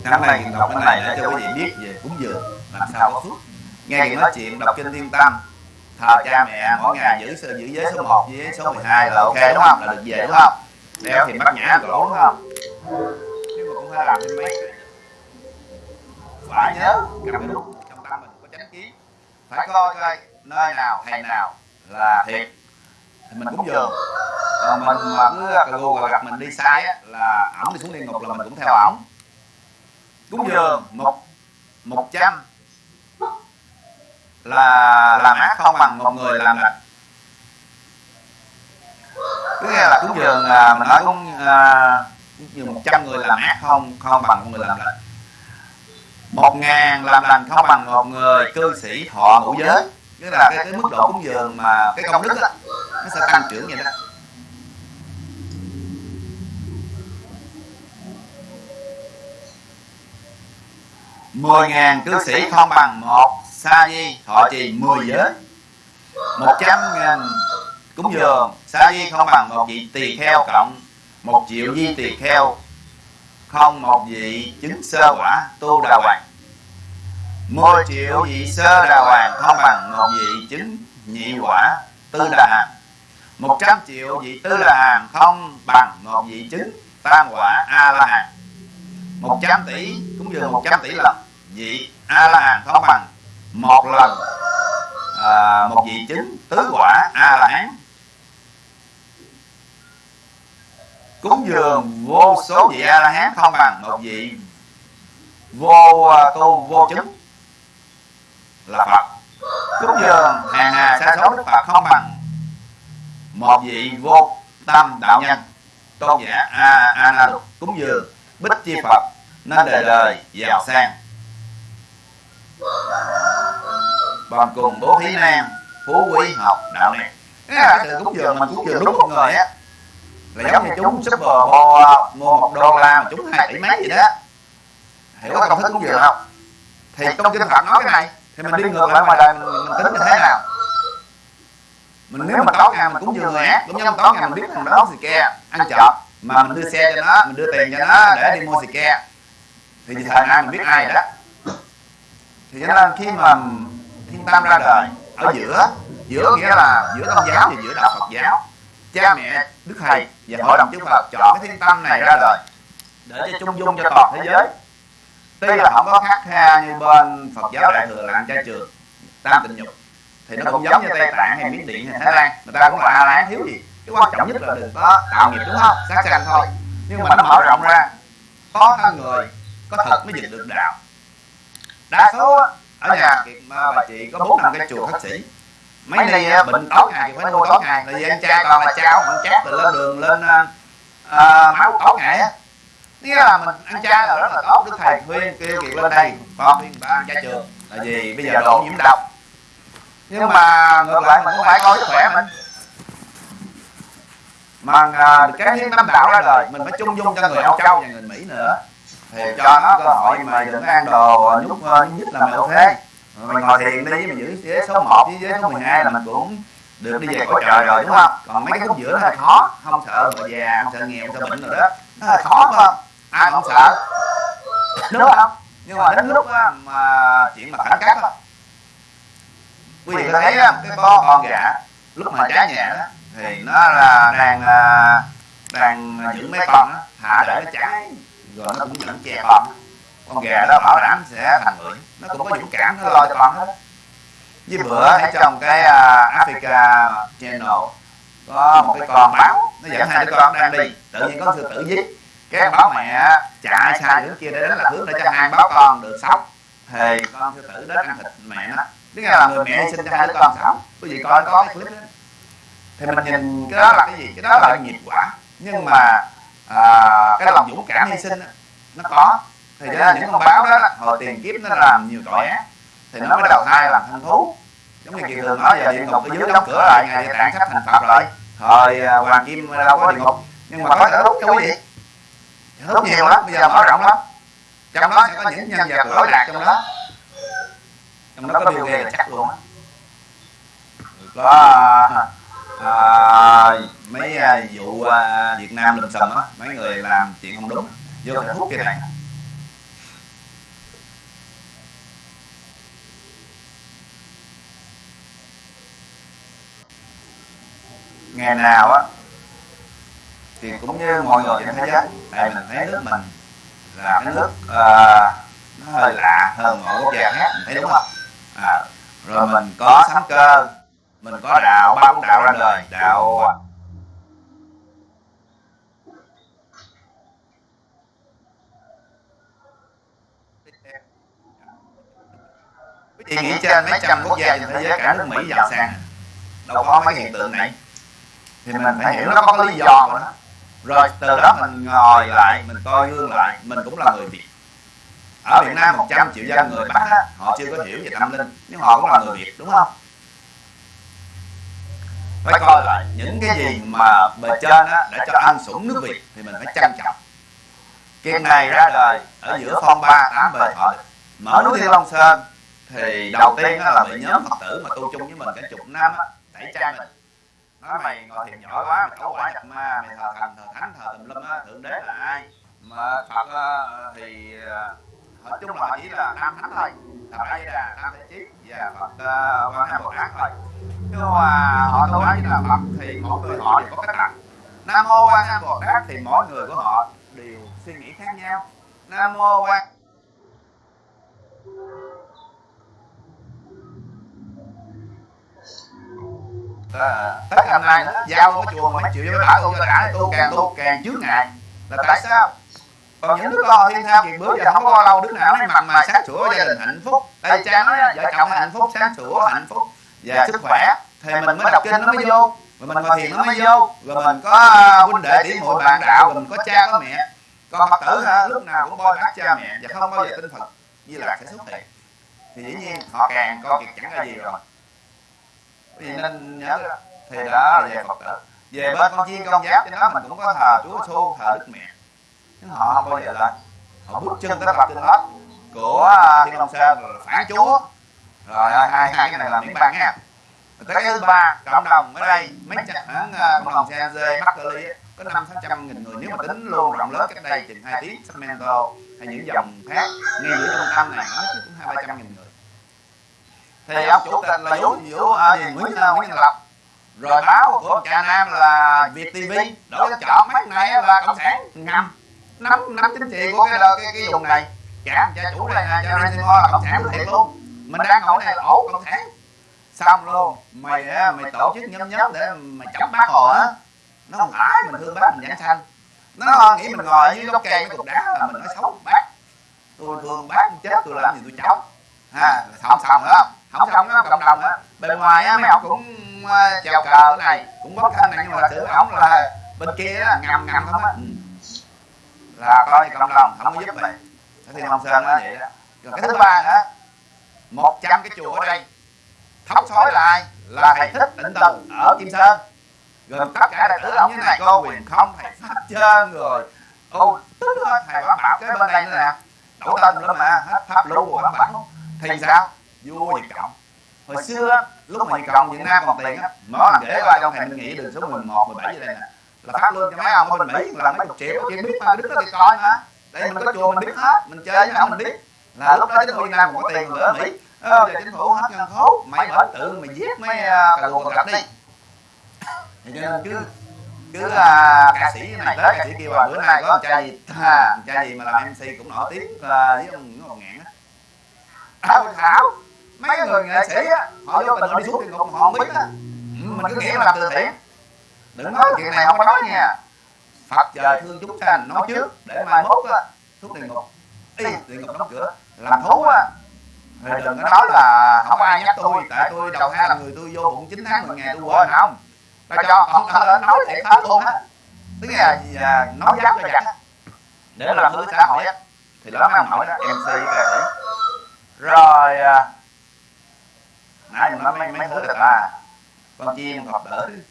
Năm nay đọc cái này để cho quý vị biết về cúng dường làm sao có phước. Nghe người nói chuyện đọc kinh thiên tâm thờ cha mẹ mỗi ngày giữ giữ giới số 1 với giới số 12 là ok đúng không? Là được về đúng không? Đeo thì bắt nhã cổ đúng không? Nhưng mà cũng phải làm thêm mấy phải nhớ? Cầm đúng. trong tâm mình có chánh kiến phải coi coi nơi nào thầy nào là thiệt. thì mình cúng dường còn mình mà cứ cà gù gặp mình đi sai á là ổng đi xuống địa ngục là mình cũng theo ổng. Cúng dường một một trăm. Là làm ác không bằng một người làm lành. cứ nghe là cúng dường à, mình nói à, cúng dường một trăm người làm ác không không bằng một người làm lành một ngàn làm lành không bằng một người cư sĩ thọ ngũ giới. Tức là cái, cái mức độ cúng dường mà cái công đức đó, nó sẽ tăng trưởng vậy đó. Mười ngàn cư sĩ không bằng một sa di thọ trì mười giới. Một trăm ngàn cúng dường sa di không bằng một vị tỳ kheo cộng một triệu di tỳ kheo. Không một vị chứng sơ quả tu đà hoàng mười triệu vị sơ đà hoàng không bằng một vị chứng nhị quả tư đà hàng một trăm triệu vị tư đà hàng không bằng một vị chứng tam quả a la hàn một trăm tỷ cũng dường một trăm tỷ lần vị a la hàn không bằng một lần à, một vị chứng tứ quả a la hán. Cúng dường vô số vị a la hán không bằng một vị vô à, tu vô chứng là phật. Cúng dường hàng hà sa số đức phật không bằng một vị vô tâm đạo nhân. Tôn giả a a na lục cúng dường, bích chi phật, nên đời đời giàu sang. Bằng cùng bố thí nam phú quý học đạo này. À, cái sự cúng dường mình cúng dường đúng một người á. Là giống như chúng super bo mua một đô la mà chúng hai tỷ mấy gì đó. Hiểu có công thức cúng dường không? Thì trong kinh phật nói cái này thì mình đi ngược lại ngoài đời mình, mình tính như thế nào? Mình nếu mà tối ngày mình cúng dường người ác cũng như tối ngày mình biết thằng đó xì ke ăn trộm mà mình đưa xe cho nó mình đưa tiền cho nó để đi mua xì ke thì thời nay mình biết ai rồi đó. thì cho nên khi mà thiên tam ra đời ở giữa giữa nghĩa là giữa tôn giáo và giữa đạo phật giáo. Cha mẹ đức thầy và hội đồng chư phật chọn cái thiên tâm này ra đời. để cho chung dung cho toàn thế giới tuy là không có khác kha như bên phật giáo đại thừa là ăn chay trường tam tịnh nhục. Thì nó cũng giống như tây tạng hay miến điện hay thái lan. Người ta cũng là a lán thiếu gì? Cái quan trọng nhất là đừng có tạo nghiệp đúng không? Sát sanh thôi. Nhưng mà nó mở rộng ra. Có thân người có thật mới dịch được đạo. Đa số ở nhà bà chị có bốn năm cái chùa khách sĩ. Mấy nay bệnh tối ngày thì phải nuôi tối ngày. là vì anh cha toàn là cháu ăn chát từ lên đường lên uh, máu tối ngày. á nghĩa là mình ăn cha là rất là tốt. Đức thầy khuyên kêu kiệt lên đây con khuyên ba ăn cha trường là vì bây giờ độ nhiễm độc nhưng mà ngược lại mình cũng phải coi sức khỏe mình. mà à, cái thiên tâm đạo ra đời mình phải chung dung cho người Âu Châu và người Mỹ nữa. Thì cho nó cơ hội mà đừng ăn đồ nhúc nhất là mèo thế mình ngồi thiền đi mình giữ ghế số 1 với ghế số 12 là mình cũng được đi về cõi trời rồi đúng không? còn mấy cái khúc giữa nó là khó không sợ mà già không sợ nghèo không sợ bệnh rồi đó. nó là khó phải không ai không sợ? Đúng không? nhưng mà đến lúc á, mà chuyện mà khẩn cấp á quý vị thấy cái con con gà lúc mà trái nhà đó thì nó là đang đang giữ mấy con đó, thả để nó cháy rồi nó cũng dẫn che con con gà đó bảo đảm sẽ thành bưởi nó cũng có dũng cảm nó lo cho con hết với bữa thấy trong cái uh, Africa Channel có một cái con báo nó dẫn hai đứa con đang đi tự nhiên có sư tử giết cái báo mẹ chạy xa đứa kia để đánh là hướng để cho hai báo con được sống. thì con sư tử đến ăn thịt mẹ nó tức là người mẹ sinh cho hai đứa con sống. quý vị coi có cái clip đó thì mình nhìn cái đó là cái gì? cái đó là nghiệp quả. Nhưng mà à, cái lòng dũng cảm hy sinh đó, nó có. thì ra những con báo đó hồi tiền kiếp nó làm nhiều tội ác thì nó mới đầu thai làm thân thú giống như kiều thường nói giờ địa ngục ở dưới đóng cửa lại ngày tạng sắp thành phật rồi thời à, hoàng kim đâu có địa ngục nhưng mà có thể hút cho quý vị hút nhiều lắm bây giờ mở rộng lắm. trong đó sẽ có những nhân vật lỗi lạc trong đó. trong đó có Bill Gates là chắc luôn á. Có à, mấy à, vụ à, Việt Nam lùm xùm á mấy người làm chuyện không đúng vô thể hút cái này. Ngày nào á thì cũng như mọi người trên thế giới tại mình thấy nước mình là cái nước uh, nó hơi lạ hơn mọi quốc gia khác mình thấy đúng không? à, rồi mình có sấm cơ mình có đạo ba bốn đạo ra đời đạo vị nghĩ trên mấy trăm quốc gia trên thế giới cả nước mỹ giàu sang đâu có mấy hiện tượng này. Thì mình phải hiểu nó có lý do của nó rồi từ đó mình ngồi lại mình coi gương lại. mình cũng là người việt. Ở việt nam 100 triệu dân người bắc á, họ chưa có hiểu về tâm linh nhưng họ cũng là người việt đúng không? Phải coi lại những cái gì mà bề trên á, đã cho ăn sủng nước việt thì mình phải trân trọng. kiếp này ra đời ở giữa phong ba tám bề thọ mở núi thiên long sơn thì đầu tiên là bị nhóm phật tử mà tu chung với mình cả chục năm á, tẩy chay mình nói mày ngồi thiền nhỏ quá mày có quả nhập ma mày thờ thần thờ thánh thờ tùm lum á thượng đế là ai? Mà phật uh, thì uh, nói chung là chỉ là nam thánh thôi. A di đà nam thế chí và phật quan âm bồ tát thôi. nhưng mà họ tu di đà phật thì mỗi người họ đều có cách làm. nam mô quan âm bồ tát thì mỗi người của họ đều suy nghĩ khác nhau. Nam mô quan à, tất cả nay giao cái chùa mấy triệu với bảo tu đã tu càng tu càng trước ngày là tại sao? Còn những đứa con thiên thao kiệt bữa giờ không có lâu đứa nào nói mặt mà sáng sủa gia đình hạnh phúc. Đây cha nói vợ chồng hạnh phúc sáng sủa hạnh phúc. và sức khỏe thì mình mới đọc kinh nó mới vô. rồi mình ngồi thiền nó mới vô. rồi mình có huynh đệ tỷ muội bạn đạo rồi mình có cha có mẹ. Còn phật tử ha, lúc nào cũng bôi bác cha mẹ và không bao giờ tin phật. Như là sẽ xuất hiện. thì dĩ nhiên họ càng con kiệt chẳng là gì rồi vì nên nhớ thì đó là về phật tử về bên con chiên con giáp trên đó mình cũng có thờ chúa giêsu thờ đức mẹ. Nhưng họ không bao giờ lên họ bước chân tới phật trên hết của thiên long sơn rồi phản chúa. Rồi hai hai cái này là miếng băng nha. tới cái thứ ba cộng đồng ở đây mấy trăm cộng đồng CNC Markley có năm sáu trăm nghìn người. Nếu mà tính luôn rộng lớn cách đây chừng hai tiếng Sacramento hay những dòng khác ngay giữa trung tâm này nó cũng hai ba trăm nghìn người thì ông chủ tịch là à, gì nguyễn à, nguyễn nhân lộc rồi báo của cha nam là việt tv đổi chọn mấy này là cộng sản. Ngầm. Nắm nắm chính trị của cái cái, cái vùng này. Cả cha chủ này cha Ransimo là cộng sản thiệt luôn. Mình đang ngồi này ổ cộng sản. Xong luôn mày á mày tổ chức nhóm nhóm để mày chống bác hồ á. Nó không phải mình thương bác mình giảng sanh. Nó nghĩ mình ngồi dưới gốc cây cái cục đá là mình nói xấu bác. tôi thương bác chết tôi làm gì tôi chống ha xong xong nữa không xong nó cộng đồng á. Bên ngoài á mấy ông cũng uh, chèo cờ cái này cũng bóc thân này nhưng mà sự ổng là bên kia á ngầm ngầm không á. Ừ. là coi cộng đồng không có giúp mày thì ông sơn nói vậy đó. Rồi cái thứ ba nữa một trăm cái chùa ở đây. Thóc xói lại là thầy thích định từ ở kim sơn. Rồi tất cả đệ tử ông như này có quyền không thầy pháp trơn rồi. [LAUGHS] Ô tức hết thầy bảo bảo cái bên đây nữa nè. đổ tên nữa mà hết pháp lưu của bảo bảo thì sao vua Nhật Cộng. Hồi xưa lúc mà Nhật Cộng Việt Nam còn tiền á mỗi lần để qua trong thầy mình nghĩ đường số 11, 17 vậy đây nè. là phát lương cho mấy ông ở bên Mỹ là mấy chục triệu chuyện biết mà đức đó thì coi mà đây mình có chùa mình biết hết mình chơi với ông mình biết là lúc đó chính phủ Việt Nam còn có tiền ở Mỹ ờ, giờ chính phủ hết ngân khố mày mở tự mày giết mấy cà lùa cà đi thì cho nên cứ cứ uh, ca sĩ này tới ca sĩ kia và bữa nay có một cha gì à, cha gì mà làm mc cũng nổi tiếng uh, với ông ngọn ngạn á thảo thảo mấy người nghệ sĩ á họ vô tình họ đi xuống địa ngục họ không biết á. ừ, mình cứ nghĩ làm từ thiện. đừng nói chuyện này không có nói nha. Phật trời thương chúng sanh nói trước để mai mốt á xuống địa ngục y địa ngục đóng cửa làm thú á. thì đừng có nói là không ai nhắc tôi. tại tôi đầu hai là người tôi vô bụng 9 tháng 10 ngày tôi quên. không? Tao cho không nói thiệt hết luôn á. tức là à, nói dắt cho giặt để làm hư xã hội á thì đó mấy ông hỏi đó mc sĩ rồi nãy mình nói mấy mấy thứ là ta con chim phật tử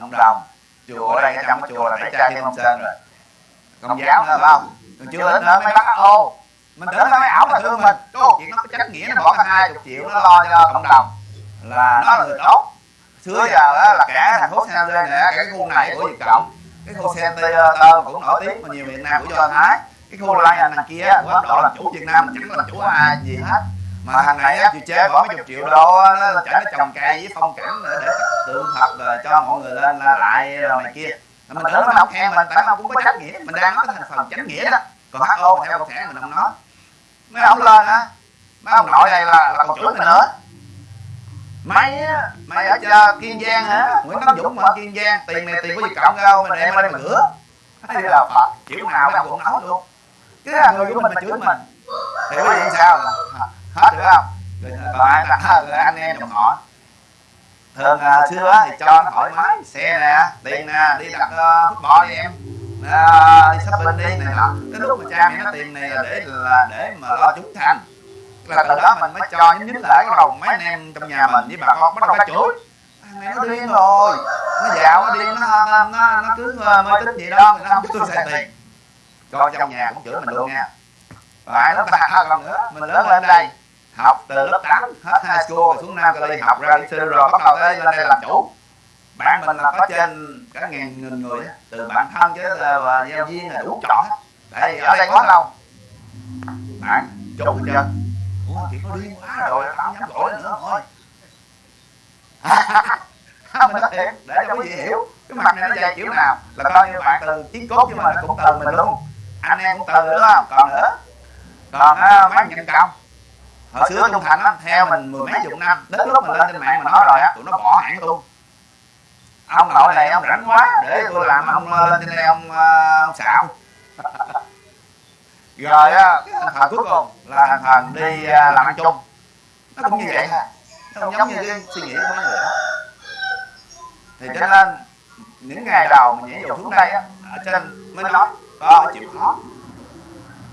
cộng đồng chùa ở đây trong cái chùa là tẩy chay thiên long sơn rồi. Công giáo nữa phải không còn chưa đến nữa mấy bác ô. mình tưởng nó mấy ảo là thương mình. Có chuyện nó có trách nghĩa nó bỏ cái hai chục triệu nó lo cho cộng đồng. là nó là người tốt. xưa giờ á, là cả thành phố San Jose nè cái khu này của Việt Cộng. Cái khu Center cũng nổi tiếng mà nhiều Việt Nam của Do Thái cái khu lai đằng kia của Ấn Độ làm chủ Việt Nam chẳng làm chủ ai gì hết mà thằng này á chịu chế bỏ mấy chục triệu đô nó chở nó trồng cây với phong cảnh để, để tượng thật rồi cho mọi người lên là lại rồi này kia. Mình tưởng nó không khen mình tại nó cũng có trách nghĩa mình đang nói cái thành phần chánh nghĩa đó. còn HO theo cộng sản mình không nói mấy ông lên á mấy ông nội này là, là còn chửi mình nữa. mày á mày ở chờ kiên giang hả nguyễn tấn dũng ở kiên giang tiền này tiền của việt cộng đâu mà đem lên mà rửa hay là phật kiểu nào ông cũng nói luôn cái là người của mình mà chửi mình thì có gì sao hết được không? Còn ai là anh em dòng họ. Thường uh, à, xưa thì cho nó thoải mái xe nè tiền nè đi đặt ờ, uh, bò đi em. À, đi shopping đi này nọ cái lúc mà cha mẹ nó tiền này là để là để mà lo chúng thành là từ đó mình mới cho những nhín lại cái đầu mấy anh em trong nhà mình với bà con bắt đầu cái chửi thằng này nó điên rồi. Nó dạo nó điên nó nó nó, nó cứ ờ, mê tín gì đó nó không tôi xài tiền. Cho trong nhà cũng chửi mình luôn nha. Ai nó ta còn nữa mình lớn lên đây học từ lớp 8 hết high school rồi xuống Nam Cali học ra đi sư rồi bắt đầu tới lên đây làm chủ. Bạn mình là có trên cả ngàn nghìn người từ bạn thân chứ là giáo viên là đủ chọn hết. Tại ở đây có đâu. Bạn chốt hết trơn ủa chị có điên quá rồi không dám gọi nữa thôi. [LAUGHS] Mình nói thiệt để cho quý vị hiểu cái mặt này nó dày kiểu nào là coi như bạn từ chiến cốt chứ mà nó cũng từ mình luôn. Anh em cũng từ nữa không? Còn nữa? Còn á, mấy nhân công hồi xưa trung thành á theo mình mười mấy chục năm đến lúc mình lên trên mạng mà nói rồi á tụi nó bỏ hẳn luôn. Ông nội này ông rảnh quá để tôi làm ông lên trên đây ông, ông xạo. [LAUGHS] rồi á cái thành phần cuối cùng là thành phần đi làm ăn chung. Nó cũng như vậy. Thôi nó không giống như cái suy nghĩ của mấy người đó. Thì cho nên những ngày đầu mình nhảy dù xuống đây á ở trên mới nói. có chịu khó.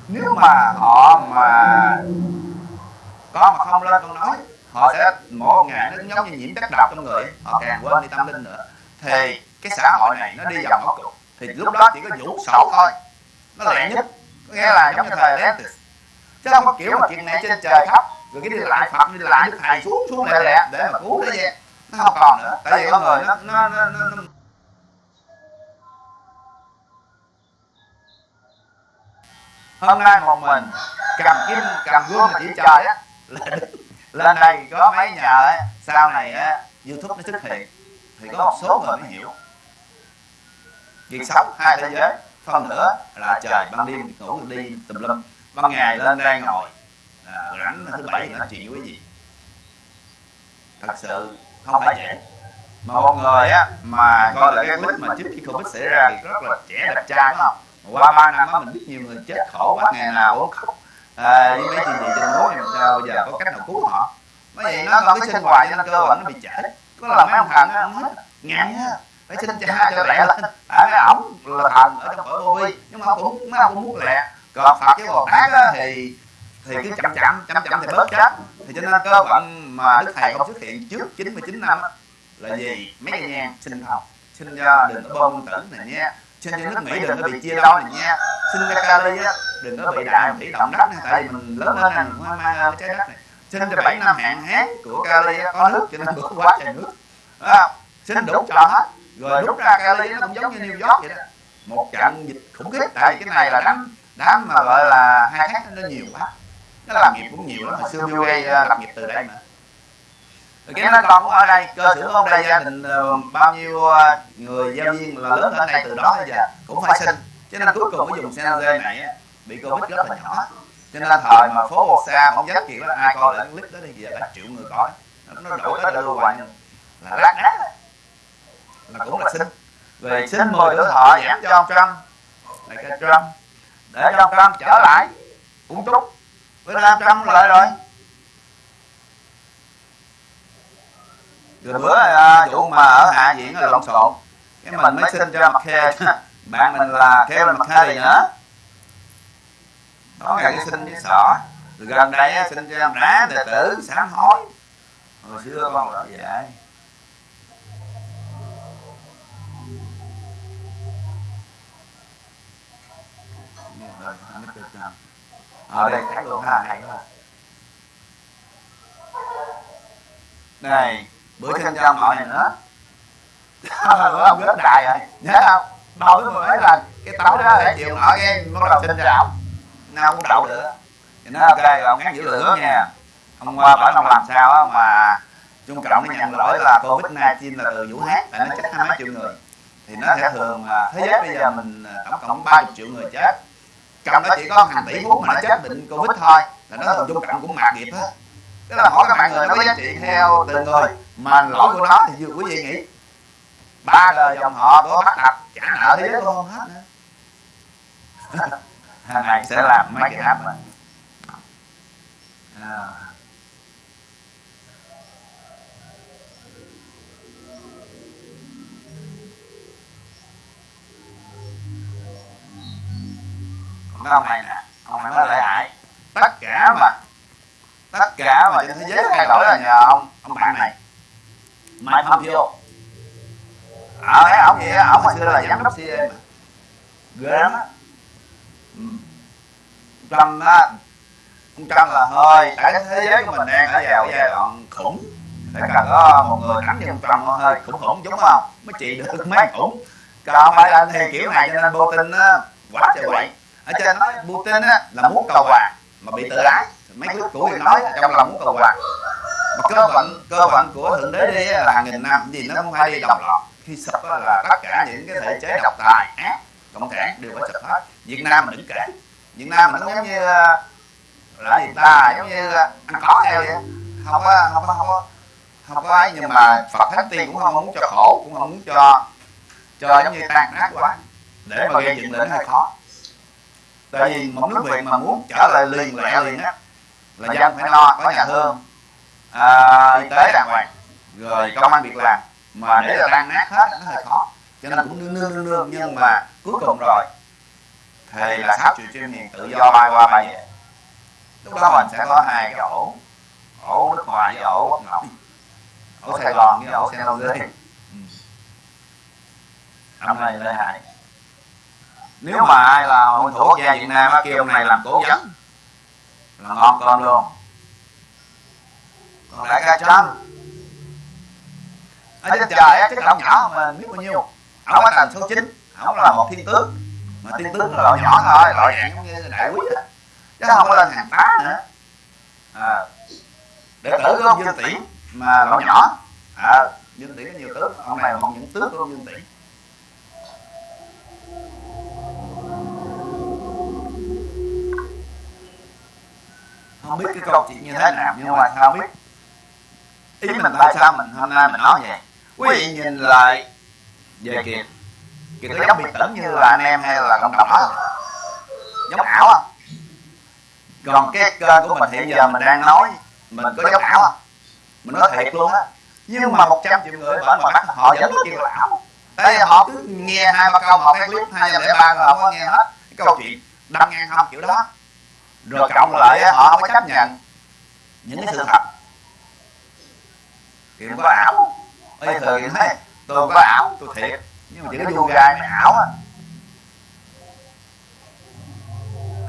Nếu mà họ mà có mà không lên con nói họ sẽ mỗi ngày nó giống như nhiễm chất độc trong người họ càng quên đi tâm linh nữa. Thì cái xã hội này nó đi vào ngõ cụt thì lúc đó chỉ có vũ sổ thôi. Nó lẹ nhất. Có nghĩa là giống như thời Atlantis chứ không có kiểu mà chuyện này trên trời thấp rồi cái đi lại phật đi lại đức thầy xuống xuống lẹ lẹ để mà cứu thế gian. Nó không còn nữa. Tại vì con người nó nó nó, nó, nó hôm nay một mình cầm kim cầm gươm mà chỉ trời á lên đây có mấy nhà á sau này á youtube nó xuất hiện thì có một số người mới hiểu. Việc sống hai thế giới phân nữa là trời ban đêm ngủ đi tùm lum ban ngày lên đây ngồi. À, rảnh thứ bảy nói chuyện với gì? Thật sự không phải dễ. Mà một người á mà coi là cái clip mà trước khi covid xảy ra thì rất là trẻ đẹp trai đúng không? Qua ba năm á mình biết nhiều người chết khổ quá ngày nào cũng khóc à, với mấy chuyện gì trên núi làm sao bây giờ có cách nào cứu họ? Mấy vậy nó còn cái sinh hoạt cho nên cơ bản nó bị trễ. Có là mấy ông thần nó ông hết ngán á phải xin cha cho lẹ lên. Tại mấy ổng là thần ở trong cõi vô vi nhưng mà ông cũng mấy ông cũng muốn lẹ. Còn phật với bồ tát á thì thì cứ chậm chậm chậm chậm thì bớt chết. Thì cho nên cơ bản mà đức thầy không xuất hiện trước 99 năm á là gì? Mấy cái nhang xin học. Xin cho đừng có bơm tử này nha xin cho nước mỹ đừng có bị chia đôi này nha. Xin cho cali á đừng có bị đại thủy động đất này tại vì mình lớn lên này mình mang cái trái đất này. Xin cho bảy năm hạn hán của cali có nước cho nên bữa quá trời nước. À, xin đủ cho hết. rồi rút ra cali nó cũng giống như New York vậy đó. một trận dịch khủng khiếp tại cái này là đám đám mà gọi là hai thác nó nhiều quá. Nó làm nghiệp cũng nhiều lắm. Hồi xưa Gates lập nghiệp từ đây mà cái nó còn ở đây. Cơ sở ở đây gia đình bao nhiêu người giáo viên là lớn ở đây từ đó tới giờ cũng phải sinh cho nên cuối cùng cái vùng San Jose này bị covid rất là nhỏ. cho nên thời mà phố xa không dám chuyện đó ai coi lại clip đó đi giờ cả triệu người coi. Nó đổi tới đưa hoài là lát nát là cũng là xin. về xin mời tuổi thọ giảm cho ông Trump. Là cái Trump. Để cho ông Trump. Trở lại cũng chúc với ông Trump lại. rồi rồi bữa vụ à, mà ở hạ diễn là lộn xộn. cái mình mới xin cho mặt khe bạn mình là kêu là mặt khe gì nữa. Nói gần xin với sỏ rồi gần đây xin cho em rá đệ tử sám hối hồi xưa con là vậy. ở đây thắng luôn hà hay quá này bữa sinh cho mọi này nữa [LAUGHS] bữa ông rớt đài rồi. Nhớ không? Đậu cái mấy lần cái tấu đó để chiều nọ cái bắt đầu sinh ra ổng nào cũng đậu được thì nó ok ông ngắt giữ lửa nha. Ông qua bảo ông làm sao mà trung cộng nó nhận lỗi là covid 19 là từ vũ hán tại nó chết hai mấy triệu người. Thì nó sẽ thường là thế giới bây giờ mình tổng cộng 30 triệu người chết. Trong đó chỉ có hàng tỷ phút mà nó chết bệnh covid thôi. Là nó thường trung cộng cũng mạt nghiệp hết tức là mỗi cái mạng người nó có giá trị theo từng người mà lỗi của nó thì quý vị nghĩ. ba đời dòng họ có bắt tập trả nợ thế giới không hết. [LAUGHS] hàng ngày sẽ làm mấy cái app này à. còn cái ông này nè ông này mới lợi hại tất cả mà tất cả mà trên thế giới thay đổi là nhờ ông ông bạn này. Mike Pompeo ở đấy ông á ông hồi xưa là giám đốc CIA mà ghê lắm á. Ừ. Trump á ông Trump là hơi tại thế giới của mình đang ở vào giai đoạn khủng. Phải cần có một người đánh như ông Trump hơi khủng khủng đúng không? mới trị được mấy khủng. còn Biden thì kiểu này cho nên Putin á quá trời quậy. ở trên nói Putin á là muốn cầu hòa mà bị tự ái mấy của người nói trong lòng muốn cầu mà cơ vận cơ vận của thượng đế đi là nghìn năm gì nó không phải đi đồng loạt khi sập là tất cả những cái thể chế độc tài ác cộng sản đều phải sập hết. việt nam mình đừng kể. việt nam mình giống như là gì ta giống như ăn có theo vậy không có không có không có. không có ấy nhưng mà phật thánh tiên cũng không muốn cho khổ cũng không muốn cho cho giống như tan nát quá để mà gây dựng lên hơi khó tại vì một nước việt mà muốn trở lại liền lẹ liền á là dân phải lo có nhà thương. À, y tế đàng hoàng rồi công an việc làm. Mà để là tan nát hết nó hơi khó. Cho nên cũng nương nương nương nương nhưng mà cuối cùng rồi thì là sáu triệu chuyên miền tự do bay qua bay về. Lúc đó mình sẽ có hai cái ổ. Ổ nước ngoài với ổ bắc ngọc ổ sài gòn với ổ san jose. Dưới năm nay lợi hại. Nếu mà ai là hội thủ quốc gia việt nam kêu ông này làm cố vấn là ngon cơm luôn. Còn đại ca trump ở trên trời á cái ông nhỏ mà biết bao nhiêu. Ông ở tầng số 9 ông là một thiên tướng. Mà thiên tướng là loại nhỏ thôi loại dạng giống như đại quý á. Chứ không có lên hàng tá nữa. à, để tử của ông dương tỷ mà loại nhỏ. à, dương tỷ có nhiều tướng ông này là một những tướng của ông dương tỷ không biết cái câu chuyện như thế nào nhưng mà sao biết? ý mình tại sao mình hôm nay mình nói vậy? quý vị nhìn lại về kiệt kiệt có giống biệt tưởng như là anh em hay là cộng đồng đó. Giống ảo à? còn cái kênh của mình hiện giờ mình đang nói mình có giống ảo à mình nói thiệt luôn á. nhưng mà 100 triệu người bởi mà bắt họ vẫn kêu là ảo. tại vì họ cứ nghe hai ba câu một cái clip hai ba không có nghe hết. cái câu chuyện đâm ngang không. kiểu đó rồi cộng lại họ không có chấp nhận những cái sự thật. thì có ảo. ơi thời thấy tôi có ảo tôi thiệt. nhưng mà chỉ có yoga mới ảo á.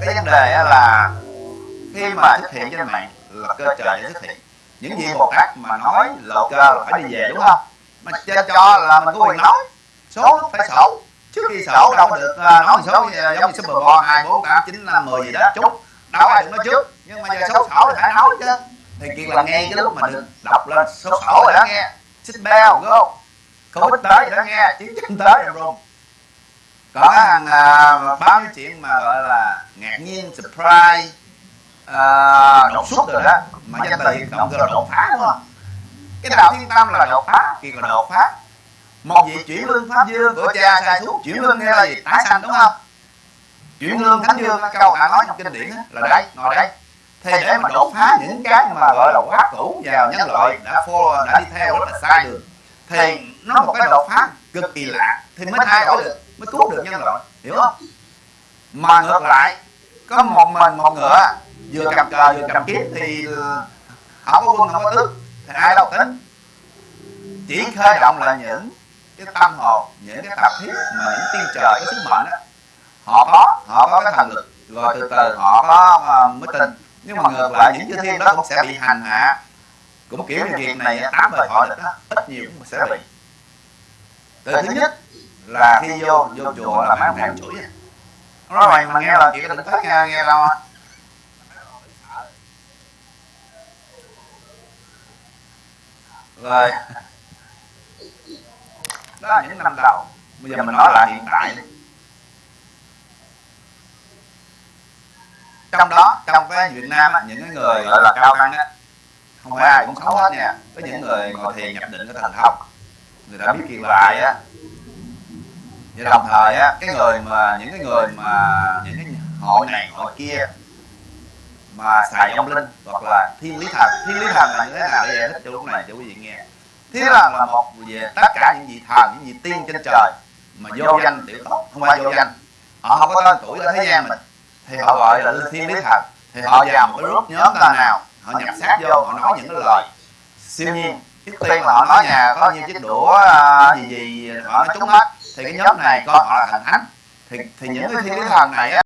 Cái vấn đề là khi mà xuất hiện trên mạng là cơ trời để xuất hiện. những gì một tác mà nói lộ cơ là phải đi về đúng không? mà cho, cho là mình có quyền nói. số phải sổ trước khi sổ đâu có được uh, nói số giống như super bowl hai bốn tám chín năm mười gì đó chút đâu ai được nói trước nhưng mà giờ số sổ thì phải nói chứ. Thì kiệt là nghe cái lúc mà được đọc lên số sổ rồi đó. Nghe xích beo go covid tới rồi đó nghe chiến tranh tới rồi luôn có hàng à, bao nhiêu chuyện mà gọi là ngạc nhiên surprise à, đột xuất rồi đó mà danh từ hiện động là đột phá đúng không? Cái đạo thiên tâm là đột phá kiệt là đột phá. Một vị chuyển lương pháp dương của cha sai xuống chuyển lương nghe là gì? Tái sanh đúng không chuyển lương thánh dương câu đã nói trong kinh điển là đây ngồi đây. Thì để mà đột phá những cái mà gọi là quá cũ vào nhân loại đã follow đã đi theo rất là sai đường. thì nó một cái đột phá cực kỳ lạ thì mới thay đổi được mới cứu được nhân loại hiểu không? mà ngược lại có một mình một ngựa vừa cầm cờ vừa cầm kiếm thì không có quân không có tước thì ai đâu tính. Chỉ khơi động là những cái tâm hồn những cái tập thiết mà những tiên trời cái sứ mệnh đó họ có họ có cái thần lực. Rồi từ từ, họ có ờ, mới tin. Nhưng mà ngược lại những chư thiên đó cũng sẽ bị hành hạ. Cũng kiểu như việc này, tám đời họ địch đó, ít nhiều cũng sẽ bị. Từ thứ nhất là khi vô vô chùa là mấy ông thầy chửi à. nói mày mà nghe là chuyện đừng thích nghe nghe đâu rồi. Đó là những năm đầu. Bây giờ mình nói là hiện tại trong đó trong cái Việt Nam á, những cái người gọi là cao tăng á không phải ai cũng xấu hết nha. Có những người ngồi thiền nhập định cái thần thông. Người ta biết kiên lại á. Và đồng thời á cái người mà những cái người mà những cái hội này hội kia mà xài ông linh hoặc là thiên lý thần thiên lý thần là như thế nào? Để giải thích cho lúc này cho quý vị nghe. Thiên lý thần là một về tất cả những vị thần những vị tiên trên trời mà vô danh tiểu tốt không phải vô danh. Họ không có tên tuổi ở thế gian mình thì họ gọi là thiên lý thần. Thì họ vào một cái group nhóm ta nào họ nhập sát vô họ nói những cái lời. siêu nhiên trước tiên là họ nói nhà có như chiếc đũa à, gì gì họ nói trúng hết thì cái nhóm này coi họ là thần thánh. Thì thì những cái thiên lý thần này á